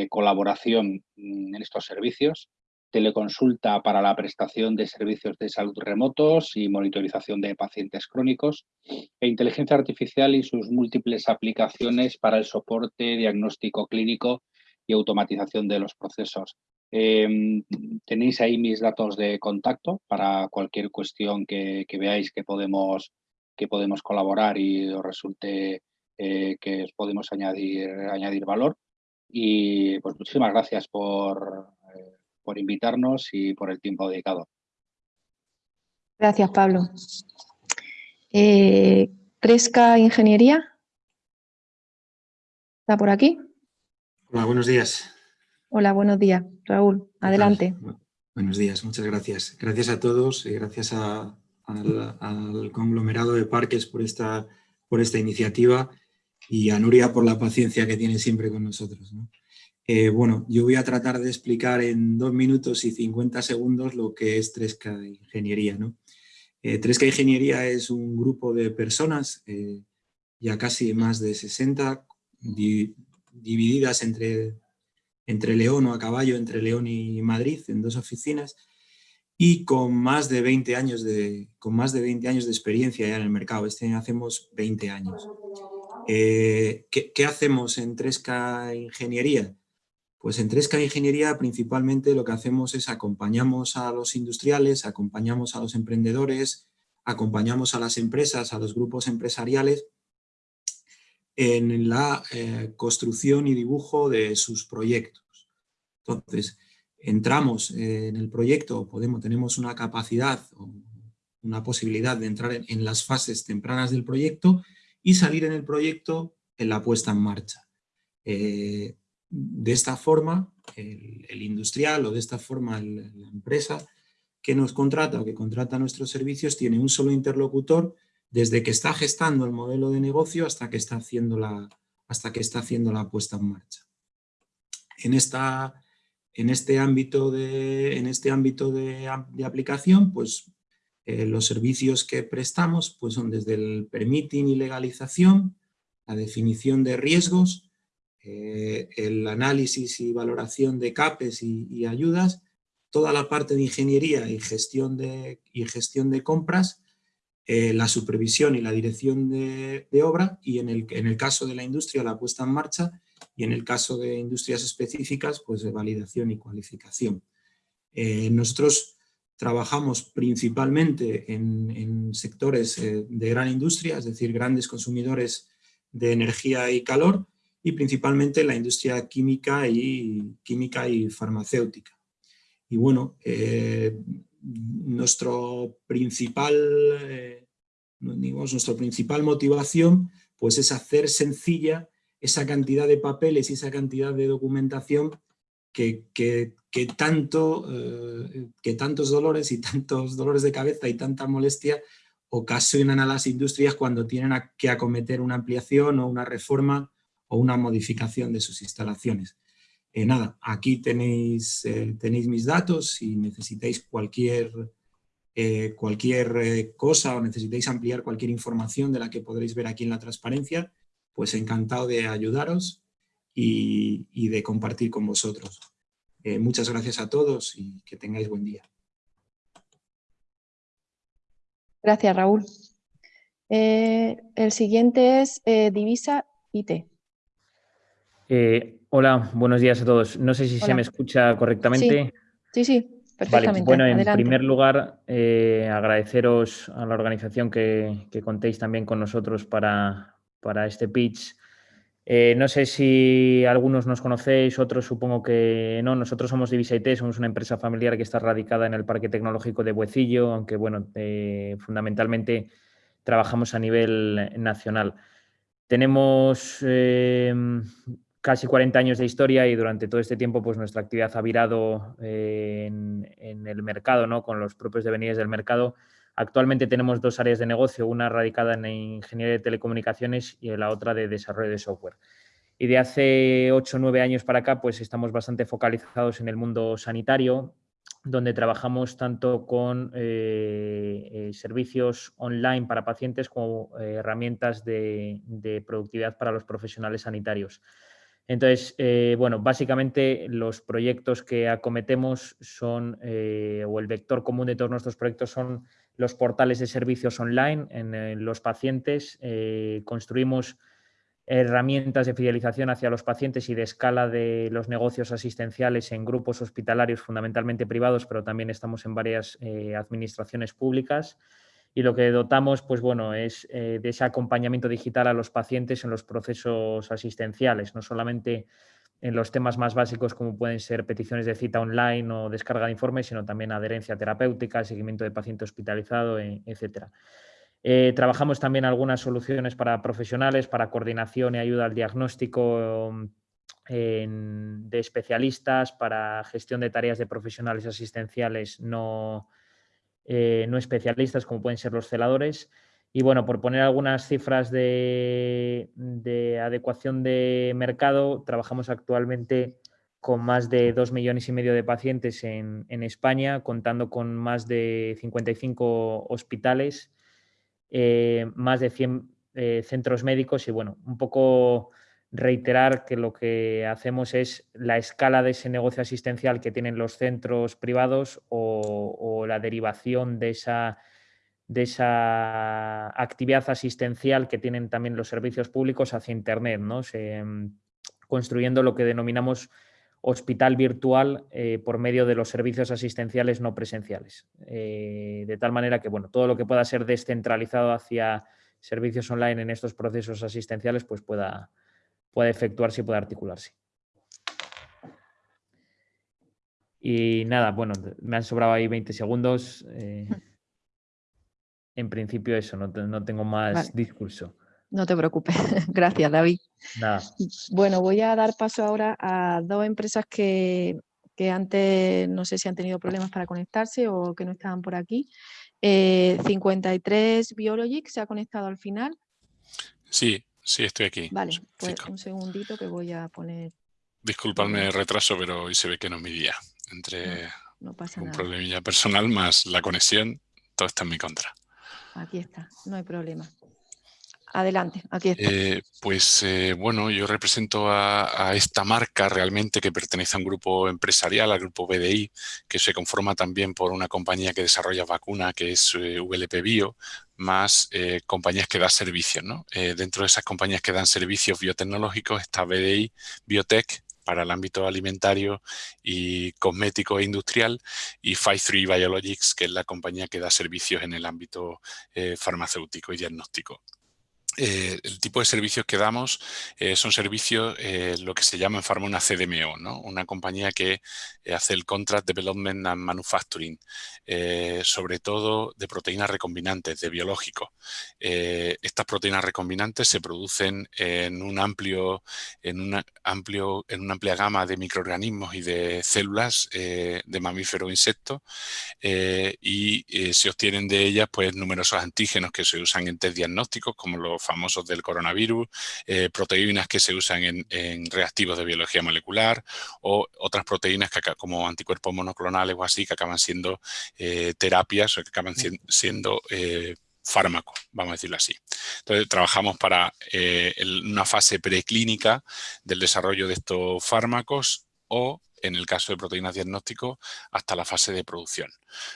colaboración mm, en estos servicios teleconsulta para la prestación de servicios de salud remotos y monitorización de pacientes crónicos, e inteligencia artificial y sus múltiples aplicaciones para el soporte, diagnóstico clínico y automatización de los procesos. Em, tenéis ahí mis datos de contacto para cualquier cuestión que, veáis que podemos, que podemos colaborar y os resulte eh, que os podemos añadir, añadir valor. Y pues muchísimas gracias por, por invitarnos y por el tiempo dedicado. Gracias, Pablo. Eh, Cresca Ingeniería. ¿Está por aquí? Hola, buenos días. Hola, buenos días. Raúl, adelante. Buenos días, muchas gracias. Gracias a todos y gracias al, conglomerado de parques por esta, por esta iniciativa y a Nuria por la paciencia que tiene siempre con nosotros. Eh, bueno, yo voy a tratar de explicar en dos minutos y 50 segundos lo que es 3K Ingeniería. ¿no? 3K eh, Ingeniería es un grupo de personas, eh, ya casi más de 60, divididas entre, entre León o a caballo, entre León y Madrid, en dos oficinas, y con más de 20 años de, con más de, 20 años de experiencia ya en el mercado. Este año hacemos 20 años. ¿Qué, ¿qué, hacemos en 3K Ingeniería? Pues en 3K Ingeniería principalmente lo que hacemos es acompañamos a los industriales, acompañamos a los emprendedores, acompañamos a las empresas, a los grupos empresariales en la eh, construcción y dibujo de sus proyectos. Entonces, entramos en el proyecto, tenemos una capacidad una posibilidad de entrar en, las fases tempranas del proyecto y salir en el proyecto en la puesta en marcha. Eh, de esta forma, el, industrial o de esta forma la empresa que nos contrata o que contrata nuestros servicios tiene un solo interlocutor desde que está gestando el modelo de negocio hasta que está haciendo la, hasta que está haciendo la puesta en marcha. En, esta, en este ámbito de, en este ámbito de, aplicación, pues eh, los servicios que prestamos pues son desde el permitting y legalización, la definición de riesgos, eh, el análisis y valoración de CAPES y, ayudas, toda la parte de ingeniería y gestión de, y gestión de compras, eh, la supervisión y la dirección de, obra y en el, en el, caso de la industria la puesta en marcha y en el caso de industrias específicas pues de validación y cualificación. Eh, nosotros trabajamos principalmente en, sectores eh, de gran industria, es decir, grandes consumidores de energía y calor, y principalmente en la industria química y, química y farmacéutica. Y bueno, eh, nuestro principal, eh, nuestra principal motivación pues es hacer sencilla esa cantidad de papeles y esa cantidad de documentación que, tanto, eh, que tantos dolores y tantos dolores de cabeza y tanta molestia ocasionan a las industrias cuando tienen que acometer una ampliación o una reforma o una modificación de sus instalaciones. Eh, nada, aquí tenéis, eh, tenéis mis datos, si necesitáis cualquier, cualquier cosa o necesitáis ampliar cualquier información de la que podréis ver aquí en la transparencia, pues encantado de ayudaros y, y de compartir con vosotros. Eh, muchas gracias a todos y que tengáis buen día. Gracias, Raúl. Eh, el siguiente es eh, Divisa IT. hola, buenos días a todos. No sé si se me escucha correctamente. Sí, sí, perfectamente. bueno, en primer lugar, agradeceros a la organización que, contéis también con nosotros para, para este pitch eh, no sé si algunos nos conocéis, otros supongo que no. Nosotros somos Divisa IT, somos una empresa familiar que está radicada en el Parque Tecnológico de Buecillo, aunque bueno, eh, fundamentalmente trabajamos a nivel nacional. Tenemos eh, casi 40 años de historia y durante todo este tiempo pues nuestra actividad ha virado en, en, el mercado, ¿no? con los propios devenides del mercado Actualmente tenemos dos áreas de negocio, una radicada en ingeniería de telecomunicaciones y la otra de desarrollo de software. Y de hace 8 o 9 años para acá, pues estamos bastante focalizados en el mundo sanitario, donde trabajamos tanto con eh, eh, servicios online para pacientes como eh, herramientas de, productividad para los profesionales sanitarios. Entonces, bueno, básicamente los proyectos que acometemos son, o el vector común de todos nuestros proyectos son los portales de servicios online en, los pacientes, eh, construimos herramientas de fidelización hacia los pacientes y de escala de los negocios asistenciales en grupos hospitalarios fundamentalmente privados, pero también estamos en varias eh, administraciones públicas. Y lo que dotamos, pues bueno, es eh, de ese acompañamiento digital a los pacientes en los procesos asistenciales, no solamente en los temas más básicos como pueden ser peticiones de cita online o descarga de informes, sino también adherencia terapéutica, seguimiento de paciente hospitalizado, e, etc. Eh, trabajamos también algunas soluciones para profesionales, para coordinación y ayuda al diagnóstico de especialistas, para gestión de tareas de profesionales asistenciales no, eh, no especialistas, como pueden ser los celadores. Y bueno, por poner algunas cifras de, adecuación de mercado, trabajamos actualmente con más de 2 millones y medio de pacientes en, España, contando con más de 55 hospitales, eh, más de 100 eh, centros médicos y bueno, un poco reiterar que lo que hacemos es la escala de ese negocio asistencial que tienen los centros privados o la derivación de esa de esa actividad asistencial que tienen también los servicios públicos hacia Internet, ¿no? Mm, construyendo lo que denominamos hospital virtual eh, por medio de los servicios asistenciales no presenciales. Eh, de tal manera que bueno, todo lo que pueda ser descentralizado hacia servicios online en estos procesos asistenciales pues pueda, pueda efectuarse y pueda articularse. Y nada, bueno, me han sobrado ahí 20 segundos. Eh, en principio eso, no, tengo más discurso. No te preocupes. Gracias, David. Bueno, voy a dar paso ahora a dos empresas que, antes no sé si han tenido problemas para conectarse o que no estaban por aquí. 53 eh, Biologic se ha conectado al final. Sí, sí, estoy aquí. Vale, pues un segundito que voy a poner... Disculpadme el retraso, pero hoy se ve que no es mi día. Entre un problemilla personal más la conexión, todo está en mi contra. Aquí está, no hay problema. Adelante, aquí está. Eh, pues eh, bueno, yo represento a, esta marca realmente que pertenece a un grupo empresarial, al grupo BDI, que se conforma también por una compañía que desarrolla vacuna, que es eh, VLP Bio, más compañías que dan servicios. ¿no? dentro de esas compañías que dan servicios biotecnológicos está BDI Biotech, para el ámbito alimentario y cosmético e industrial, y 53 Biologics, que es la compañía que da servicios en el ámbito eh, farmacéutico y diagnóstico. Eh, el tipo de servicios que damos eh, son servicios, eh, lo que se llama en Pharma una CDMO, ¿no? una compañía que hace el Contract Development and Manufacturing, sobre todo de proteínas recombinantes, de biológicos. estas proteínas recombinantes se producen en, un amplio, en, una amplio, en una amplia gama de microorganismos y de células de mamíferos e insectos y se obtienen de ellas pues, numerosos antígenos que se usan en test diagnósticos como los famosos del coronavirus, eh, proteínas que se usan en, reactivos de biología molecular o otras proteínas que, como anticuerpos monoclonales o así que acaban siendo eh, terapias o que acaban siendo eh, fármacos, vamos a decirlo así. Entonces, trabajamos para una fase preclínica del desarrollo de estos fármacos o en el caso de proteínas diagnóstico, hasta la fase de producción.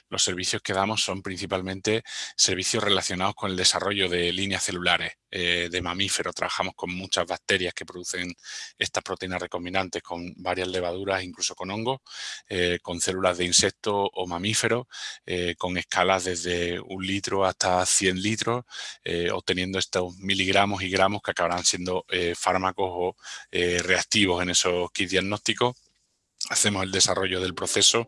Los servicios que damos son principalmente servicios relacionados con el desarrollo de líneas celulares eh, de mamíferos. Trabajamos con muchas bacterias que producen estas proteínas recombinantes con varias levaduras, incluso con hongos, eh, con células de insectos o mamíferos, eh, con escalas desde un litro hasta 100 litros, obteniendo estos miligramos y gramos que acabarán siendo fármacos o reactivos en esos kits diagnósticos hacemos el desarrollo del proceso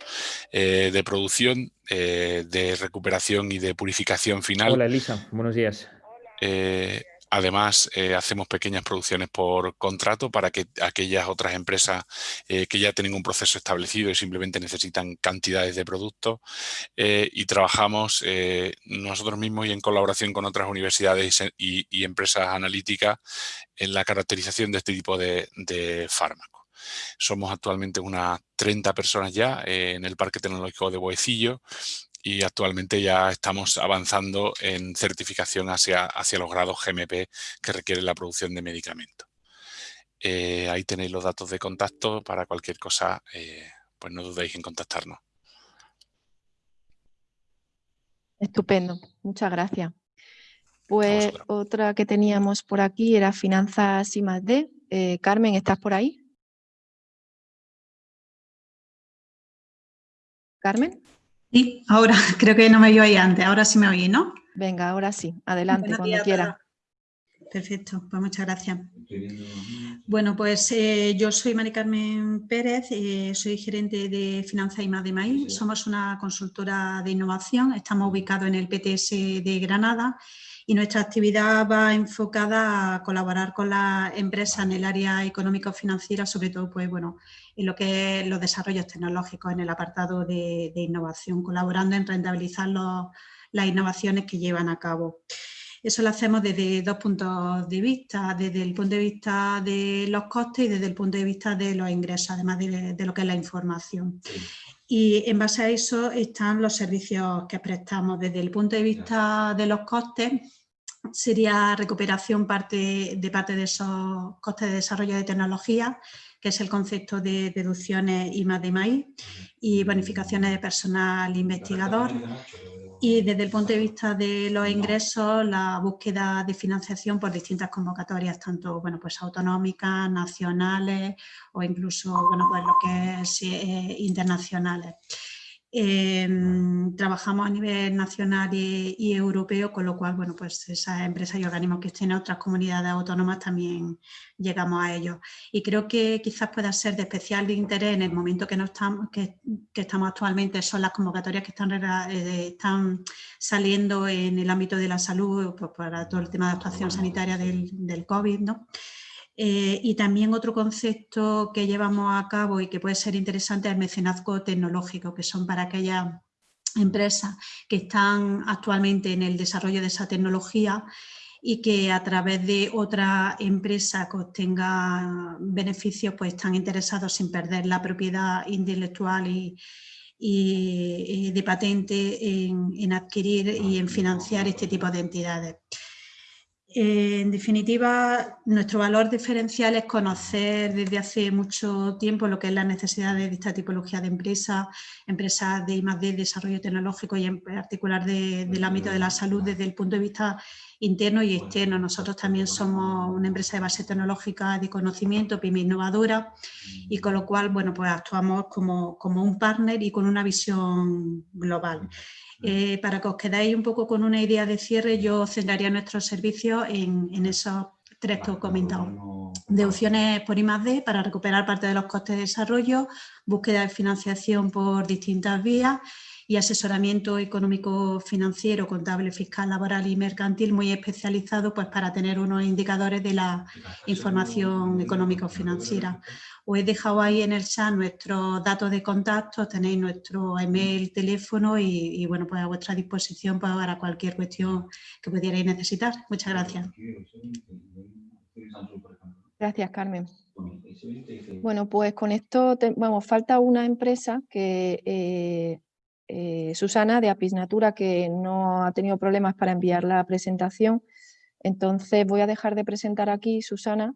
eh, de producción, eh, de recuperación y de purificación final. Hola Elisa, buenos días. Eh, además, hacemos pequeñas producciones por contrato para que aquellas otras empresas que ya tienen un proceso establecido y simplemente necesitan cantidades de productos y trabajamos nosotros mismos y en colaboración con otras universidades y, empresas analíticas en la caracterización de este tipo de, de fármacos. Somos actualmente unas 30 personas ya eh, en el Parque Tecnológico de Boecillo y actualmente ya estamos avanzando en certificación hacia, hacia los grados GMP que requiere la producción de medicamentos. Eh, ahí tenéis los datos de contacto para cualquier cosa, eh, pues no dudéis en contactarnos. Estupendo, muchas gracias. Pues otra que teníamos por aquí era finanzas y más D. Carmen, ¿estás por ahí? Carmen. Sí, ahora creo que no me oí antes, ahora sí me oí, ¿no? Venga, ahora sí, adelante, cuando quiera. Perfecto, pues muchas gracias. Bueno, pues eh, yo soy Mari Carmen Pérez, eh, soy gerente de Finanzas y Más de Maíz. Somos una consultora de innovación, estamos ubicados en el PTS de Granada y nuestra actividad va enfocada a colaborar con las empresas en el área económico-financiera, sobre todo pues, bueno, en lo que es los desarrollos tecnológicos en el apartado de, innovación, colaborando en rentabilizar las innovaciones que llevan a cabo. Eso lo hacemos desde dos puntos de vista, desde el punto de vista de los costes y desde el punto de vista de los ingresos, además de, lo que es la información. Y en base a eso están los servicios que prestamos. Desde el punto de vista de los costes, sería recuperación parte, de parte de esos costes de desarrollo de tecnología, que es el concepto de deducciones y más de maíz, y bonificaciones de personal investigador. Y desde el punto de vista de los ingresos, la búsqueda de financiación por distintas convocatorias, tanto bueno, pues autonómicas, nacionales o incluso bueno, pues lo que es eh, internacionales. Em, trabajamos a nivel nacional y, europeo, con lo cual, bueno, pues esas empresas y organismos que estén en otras comunidades autónomas también llegamos a ellos. Y creo que quizás pueda ser de especial interés en el momento que, no estamos, que, estamos actualmente, son las convocatorias que están, eh, están saliendo en el ámbito de la salud pues, para todo el tema de actuación sanitaria del, del COVID, ¿no? Eh, y también otro concepto que llevamos a cabo y que puede ser interesante es el mecenazgo tecnológico, que son para aquellas empresas que están actualmente en el desarrollo de esa tecnología y que a través de otra empresa que obtenga beneficios pues están interesados sin perder la propiedad intelectual y, de patente en, en adquirir y en financiar este tipo de entidades. Eh, en definitiva, nuestro valor diferencial es conocer desde hace mucho tiempo lo que es la necesidad de esta tipología de empresas, empresas de I+.D., desarrollo tecnológico y en particular del ámbito de la salud desde el punto de vista interno y externo. Nosotros también somos una empresa de base tecnológica de conocimiento, PYME innovadora y con lo cual bueno, pues actuamos como, como un partner y con una visión global. Eh, para que os quedáis un poco con una idea de cierre, yo centraría nuestros servicios en, esos tres que os he comentado. Deducciones por I+.D. para recuperar parte de los costes de desarrollo, búsqueda de financiación por distintas vías y asesoramiento económico financiero, contable, fiscal, laboral y mercantil muy especializado pues, para tener unos indicadores de la información económico financiera. Os he dejado ahí en el chat nuestros datos de contacto, tenéis nuestro email, teléfono y, bueno, pues a vuestra disposición para cualquier cuestión que pudierais necesitar. Muchas gracias. Gracias, Carmen. Bueno, pues con esto, vamos, falta una empresa que eh, eh, Susana de Apisnatura que no ha tenido problemas para enviar la presentación. Entonces voy a dejar de presentar aquí, Susana,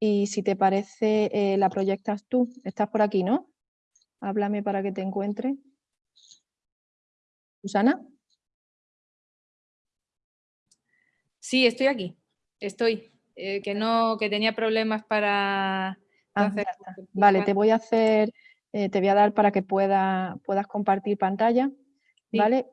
y si te parece, eh, la proyectas tú. Estás por aquí, ¿no? Háblame para que te encuentre. ¿Susana? Sí, estoy aquí. Estoy. Eh, que no, que tenía problemas para... Ah, vale, te voy a hacer, eh, te voy a dar para que pueda, puedas compartir pantalla, ¿vale?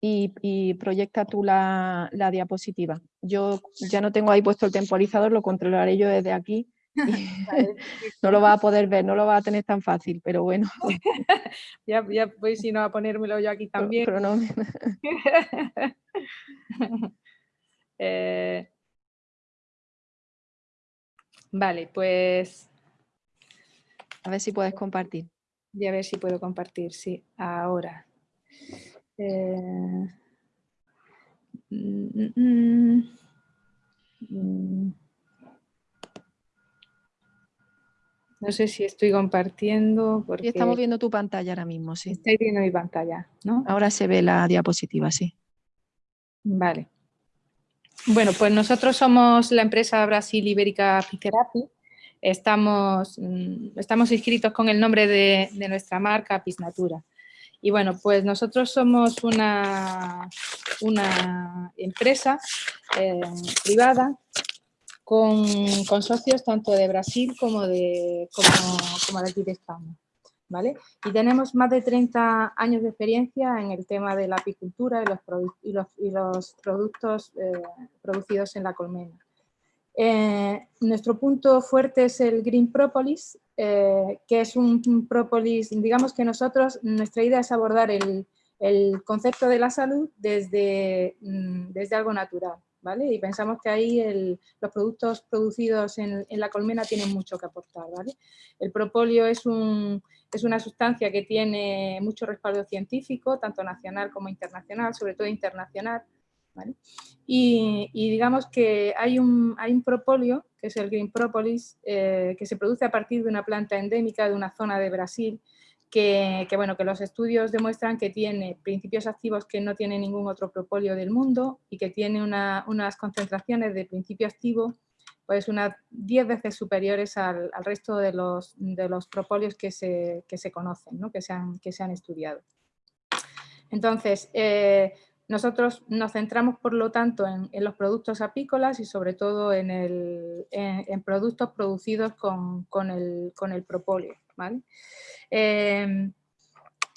y, proyecta tú la, diapositiva. Yo ya no tengo ahí puesto el temporizador, lo controlaré yo desde aquí. no lo va a poder ver, no lo va a tener tan fácil, pero bueno. ya, ya voy si no a ponérmelo yo aquí también. Eh, vale, pues... A ver si puedes compartir. Ya a ver si puedo compartir, sí, ahora. Eh, mm, mm, mm, no sé si estoy compartiendo. Porque... estamos viendo tu pantalla ahora mismo, sí. Estáis viendo mi pantalla, ¿no? Ahora se ve la diapositiva, sí. Vale. Bueno, pues nosotros somos la empresa Brasil Ibérica Pitherapi. Estamos, estamos inscritos con el nombre de, de nuestra marca Pisnatura. Y bueno, pues nosotros somos una, una empresa eh, privada con, socios tanto de Brasil como de, como, de aquí de España. ¿Vale? Y tenemos más de 30 años de experiencia en el tema de la apicultura y los, y los, y los productos eh, producidos en la colmena. Eh, nuestro punto fuerte es el Green Propolis, eh, que es un, propolis, digamos que nosotros, nuestra idea es abordar el, concepto de la salud desde, mm, desde algo natural, ¿vale? Y pensamos que ahí los productos producidos en, la colmena tienen mucho que aportar, ¿vale? El propóleo es, un, es una sustancia que tiene mucho respaldo científico, tanto nacional como internacional, sobre todo internacional, y, digamos que hay un, hay un propóleo, que es el Green Propolis, eh, que se produce a partir de una planta endémica de una zona de Brasil, que, bueno, que los estudios demuestran que tiene principios activos que no tiene ningún otro propóleo del mundo y que tiene unas concentraciones de principio activo pues unas 10 veces superiores al, resto de los, de los propóleos que se, que se conocen, ¿no? que, se han, que se han estudiado. Entonces, eh, nosotros nos centramos, por lo tanto, en, los productos apícolas y sobre todo en, productos producidos con, el, propóleo. Em,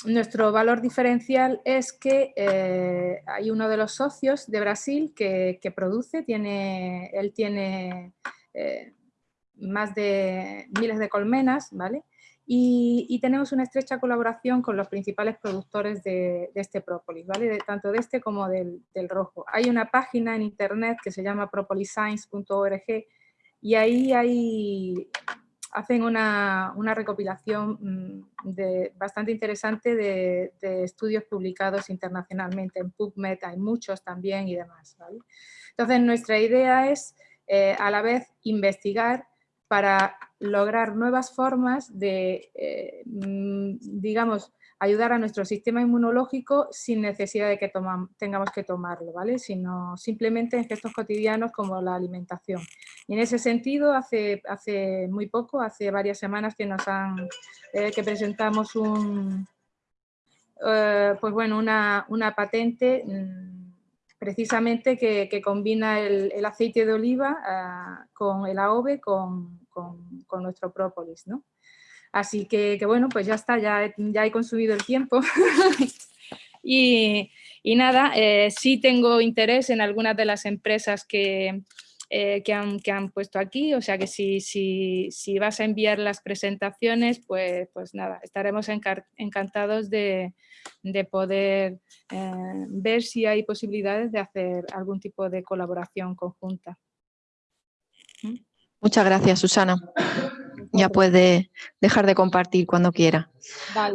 nuestro valor diferencial es que eh, hay uno de los socios de Brasil que, produce, tiene, él tiene eh, más de miles de colmenas, ¿vale? Y, tenemos una estrecha colaboración con los principales productores de, este própolis, ¿vale? tanto de este como del, rojo. Hay una página en internet que se llama propoliscience.org y ahí hacen una, recopilación mm, bastante interesante de, estudios publicados internacionalmente. En PubMed hay muchos también y demás. Entonces, nuestra idea es eh, a la vez investigar para lograr nuevas formas de, eh, mm, digamos, ayudar a nuestro sistema inmunológico sin necesidad de que tengamos que tomarlo, ¿vale? Sino simplemente en gestos cotidianos como la alimentación. Y en ese sentido, hace, hace muy poco, hace varias semanas que nos han, eh, que presentamos un, eh, pues bueno, una, una patente mm, precisamente que, combina el, aceite de oliva ah, con el AOVE con, con, nuestro própolis, ¿no? Así que, bueno, pues ya está, ya, ya he consumido el tiempo. y, nada, eh, sí tengo interés en algunas de las empresas que, eh, que, han, que, han, puesto aquí, o sea que si, si, si vas a enviar las presentaciones, pues, pues nada, estaremos encantados de, de poder eh, ver si hay posibilidades de hacer algún tipo de colaboración conjunta. Muchas gracias, Susana. Ya puede dejar de compartir cuando quiera.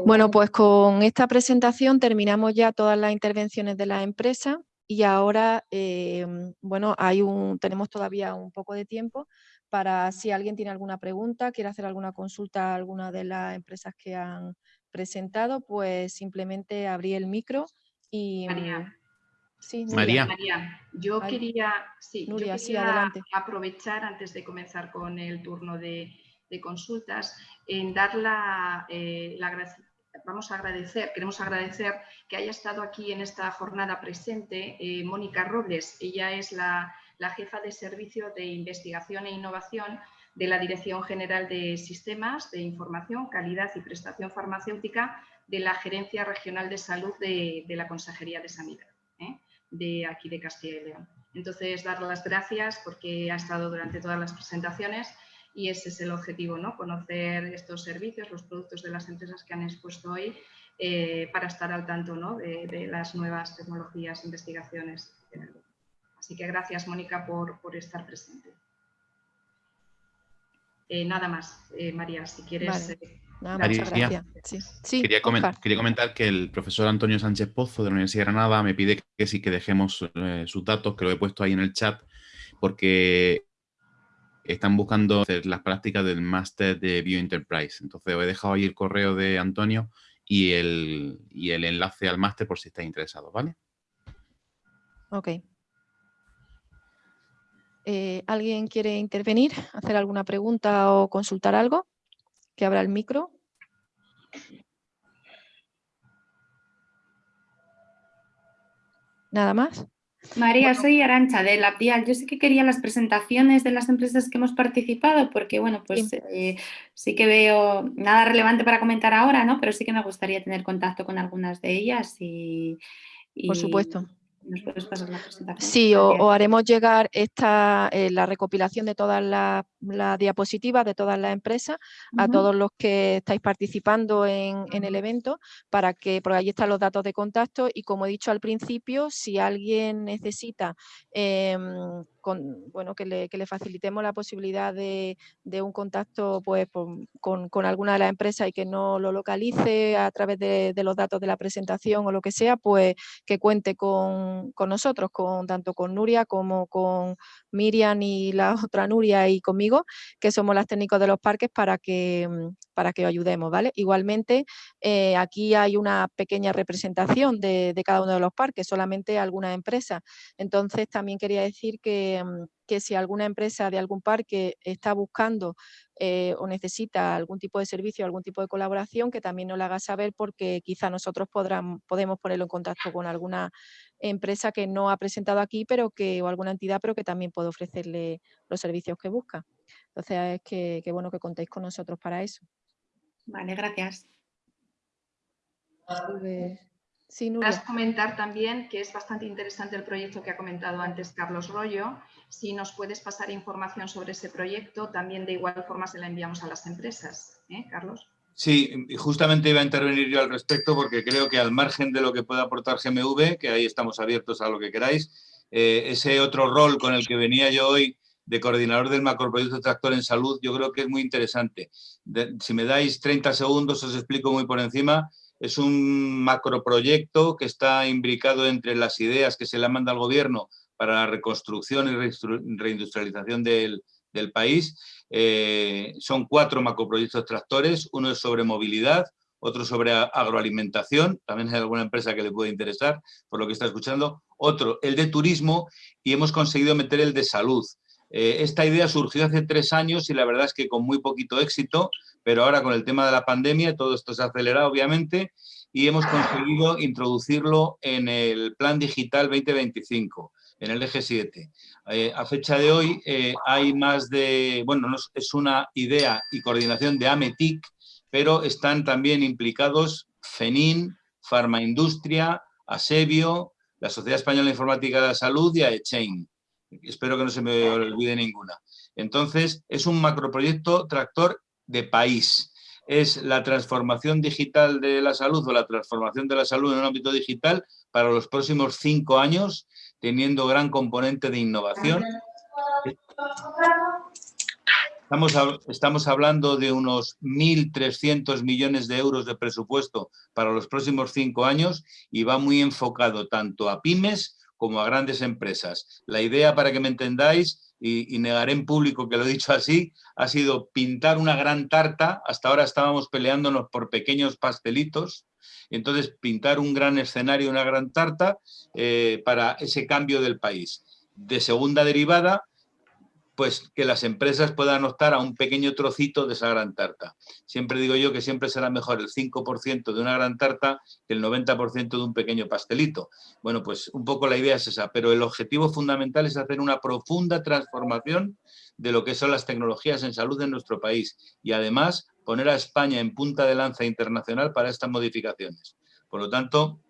bueno, pues con esta presentación terminamos ya todas las intervenciones de la empresa y ahora, em, bueno, hay un, tenemos todavía un poco de tiempo para si alguien tiene alguna pregunta, quiere hacer alguna consulta a alguna de las empresas que han presentado, pues simplemente abrir el micro y... María. Sí, María. yo quería, sí, aprovechar antes de comenzar con el turno de, consultas en dar la, eh, vamos a agradecer, queremos agradecer que haya estado aquí en esta jornada presente eh, Mónica Robles. Ella es la, la, jefa de servicio de investigación e innovación de la Dirección General de Sistemas de Información, Calidad y Prestación Farmacéutica de la Gerencia Regional de Salud de, de la Consejería de Sanidad de aquí de Castilla y León. Entonces, dar las gracias porque ha estado durante todas las presentaciones y ese es el objetivo, ¿no? conocer estos servicios, los productos de las empresas que han expuesto hoy eh, para estar al tanto ¿no? de, las nuevas tecnologías investigaciones. Así que gracias, Mónica, por, por estar presente. Eh, nada más, eh, María, si quieres... quería, comentar que el profesor Antonio Sánchez Pozo de la Universidad de Granada me pide que sí que dejemos eh, sus datos, que lo he puesto ahí en el chat, porque están buscando hacer las prácticas del máster de Bioenterprise. Entonces os he dejado ahí el correo de Antonio y el, y el enlace al máster por si estáis interesados, ¿vale? Ok. Eh, ¿Alguien quiere intervenir, hacer alguna pregunta o consultar algo? que abra el micro. ¿Nada más? María, soy Arancha de LabDial. Yo sé que quería las presentaciones de las empresas que hemos participado porque, bueno, pues sí. Eh, sí. que veo nada relevante para comentar ahora, ¿no? Pero sí que me gustaría tener contacto con algunas de ellas y... y... Por supuesto. ¿Nos puedes pasar la presentación? Sí, o, haremos llegar esta, eh, la recopilación de todas las diapositivas de todas las empresas a todos los que estáis participando en, el evento para que, por ahí están los datos de contacto y como he dicho al principio, si alguien necesita em, bueno, que le, facilitemos la posibilidad de, un contacto pues, con, alguna de las empresas y que no lo localice a través de, los datos de la presentación o lo que sea, pues que cuente con, nosotros, con, tanto con Nuria como con Miriam y la otra Nuria y conmigo, que somos las técnicos de los parques para que, para que os ayudemos. ¿vale? Igualmente, eh, aquí hay una pequeña representación de, de cada uno de los parques, solamente algunas empresas. Entonces, también quería decir que Mm, que, si alguna empresa de algún parque está buscando eh, o necesita algún tipo de servicio, algún tipo de colaboración, que también nos la haga saber porque quizá nosotros podrán, podemos ponerlo en contacto con alguna empresa que no ha presentado aquí pero que, o alguna entidad, pero que también puede ofrecerle los servicios que busca. Entonces, es que, que bueno que contéis con nosotros para eso. Vale, gracias. Pues, Sí, comentar también que es bastante interesante el proyecto que ha comentado antes Carlos Rollo. Si nos puedes pasar información sobre ese proyecto, también de igual forma se la enviamos a las empresas. ¿eh, Carlos? Sí, justamente iba a intervenir yo al respecto porque creo que al margen de lo que pueda aportar GMV, que ahí estamos abiertos a lo que queráis, eh, ese otro rol con el que venía yo hoy de coordinador del macroproyecto tractor en salud, yo creo que es muy interesante. si me dais 30 segundos, os explico muy por encima es un macroproyecto que está imbricado entre las ideas que se le manda al gobierno para la reconstrucción y reindustrialización del, país. Eh, son cuatro macroproyectos tractores, uno es sobre movilidad, otro sobre agroalimentación, también hay alguna empresa que le puede interesar por lo que está escuchando, otro el de turismo y hemos conseguido meter el de salud. Eh, esta idea surgió hace tres años y la verdad es que con muy poquito éxito, pero ahora con el tema de la pandemia todo esto se ha acelerado obviamente y hemos conseguido introducirlo en el Plan Digital 2025 en el eje 7. Eh, a fecha de hoy eh, hay más de, bueno, es una idea y coordinación de AMETIC, pero están también implicados FENIN, Farmaindustria, ASEBIO, la Sociedad Española de Informática de la Salud y AECHAIN. Espero que no se me olvide ninguna. Entonces, es un macroproyecto tractor de país. Es la transformación digital de la salud o la transformación de la salud en un ámbito digital para los próximos cinco años, teniendo gran componente de innovación. Estamos, estamos hablando de unos 1.300 millones de euros de presupuesto para los próximos cinco años y va muy enfocado tanto a pymes como a grandes empresas. La idea, para que me entendáis, y, negaré en público que lo he dicho así, ha sido pintar una gran tarta, hasta ahora estábamos peleándonos por pequeños pastelitos, entonces pintar un gran escenario, una gran tarta eh, para ese cambio del país. De segunda derivada, pues que las empresas puedan optar a un pequeño trocito de esa gran tarta. Siempre digo yo que siempre será mejor el 5% de una gran tarta que el 90% de un pequeño pastelito. Bueno, pues un poco la idea es esa, pero el objetivo fundamental es hacer una profunda transformación de lo que son las tecnologías en salud en nuestro país y además poner a España en punta de lanza internacional para estas modificaciones. Por lo tanto,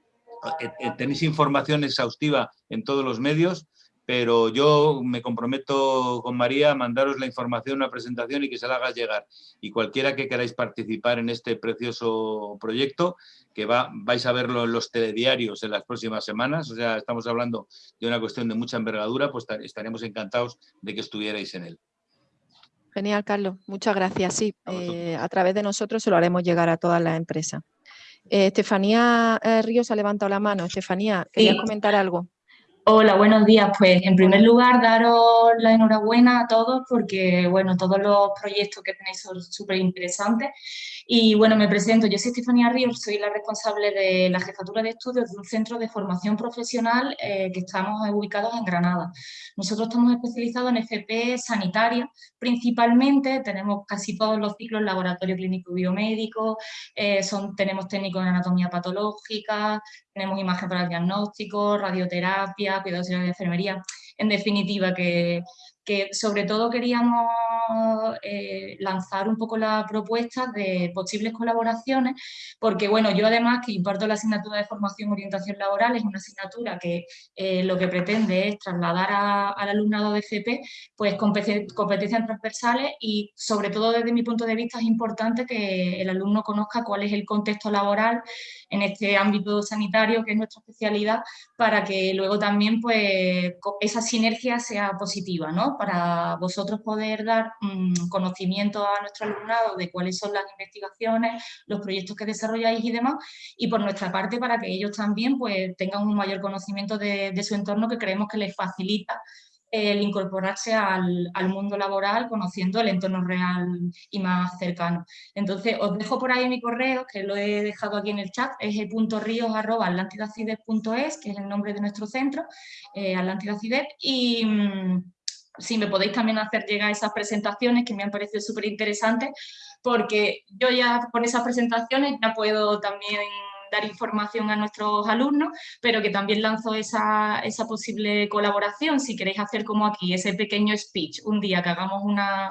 tenéis información exhaustiva en todos los medios, pero yo me comprometo con María a mandaros la información, una presentación y que se la haga llegar. Y cualquiera que queráis participar en este precioso proyecto, que va, vais a verlo en los telediarios en las próximas semanas, o sea, estamos hablando de una cuestión de mucha envergadura, pues estaremos encantados de que estuvierais en él. Genial, Carlos. Muchas gracias. Sí, a, eh, través de nosotros se lo haremos llegar a todas las empresas. Eh, Estefanía eh, Ríos ha levantado la mano. Estefanía, ¿querías comentar algo? Hola, buenos días. Pues en primer lugar, daros la enhorabuena a todos porque, bueno, todos los proyectos que tenéis son súper interesantes. Y bueno, me presento, yo soy Estefanía Ríos, soy la responsable de la jefatura de estudios de un centro de formación profesional eh, que estamos ubicados en Granada. Nosotros estamos especializados en FP sanitaria, principalmente tenemos casi todos los ciclos laboratorio clínico biomédico, eh, tenemos técnicos en anatomía patológica, tenemos imagen para el diagnóstico, radioterapia, cuidados de enfermería, en definitiva que que sobre todo queríamos eh, lanzar un poco la propuesta de posibles colaboraciones, porque bueno, yo además que imparto la asignatura de formación orientación laboral, es una asignatura que eh, lo que pretende es trasladar al alumnado de FP pues competencias transversales y sobre todo desde mi punto de vista es importante que el alumno conozca cuál es el contexto laboral en este ámbito sanitario que es nuestra especialidad para que luego también pues esa sinergia sea positiva, ¿no? Para vosotros poder dar mm, conocimiento a nuestro alumnado de cuáles son las investigaciones, los proyectos que desarrolláis y demás, y por nuestra parte para que ellos también pues, tengan un mayor conocimiento de, su entorno que creemos que les facilita el incorporarse al, mundo laboral conociendo el entorno real y más cercano. Entonces, os dejo por ahí mi correo, que lo he dejado aquí en el chat, es el.ríos.atlantidacides.es, que es el nombre de nuestro centro, eh, y... Mm, si me podéis también hacer llegar esas presentaciones que me han parecido súper interesantes, porque yo ya con esas presentaciones ya puedo también dar información a nuestros alumnos, pero que también lanzo esa, esa posible colaboración, si queréis hacer como aquí, ese pequeño speech, un día que hagamos una,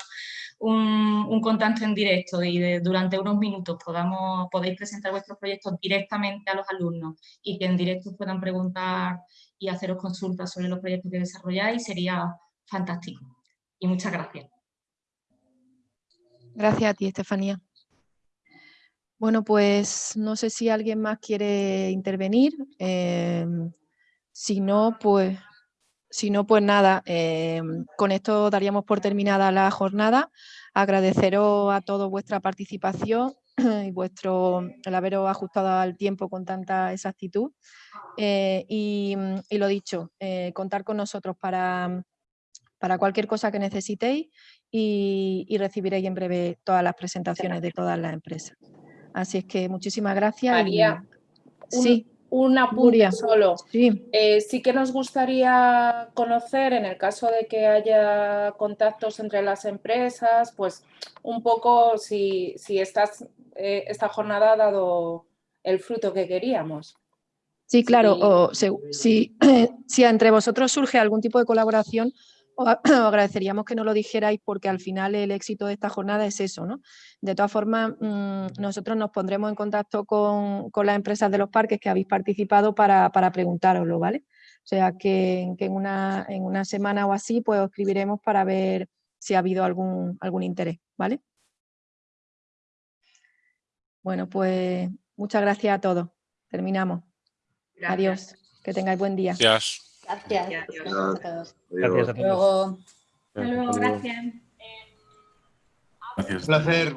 un, un, contacto en directo y durante unos minutos podamos, podéis presentar vuestros proyectos directamente a los alumnos y que en directo puedan preguntar y haceros consultas sobre los proyectos que desarrolláis, sería fantástico. Y muchas gracias. Gracias a ti, Estefanía. Bueno, pues no sé si alguien más quiere intervenir. Em, si no, pues, si no, pues nada, em, con esto daríamos por terminada la jornada. Agradeceros a todos vuestra participación y vuestro, el haberos ajustado al tiempo con tanta exactitud. Eh, y, lo dicho, eh, contar con nosotros para para cualquier cosa que necesitéis y, recibiréis en breve todas las presentaciones de todas las empresas. Así es que muchísimas gracias. María, y... sí. Un apunte solo. Sí. Eh, sí que nos gustaría conocer, en el caso de que haya contactos entre las empresas, pues un poco si, si estas, eh, esta jornada ha dado el fruto que queríamos. Sí, claro, o si, si entre vosotros surge algún tipo de colaboración, os agradeceríamos que nos lo dijerais porque al final el éxito de esta jornada es eso, ¿no? De todas formas, mm, nosotros nos pondremos en contacto con, las empresas de los parques que habéis participado para, para preguntároslo, ¿vale? O sea que, en, una, en una semana o así pues os escribiremos para ver si ha habido algún, algún interés, ¿vale? Bueno, pues muchas gracias a todos. Terminamos. Adiós. Que tengáis buen día. Gracias. Gracias. Gracias a todos. Luego. Hasta luego, gracias. Gracias. Un placer.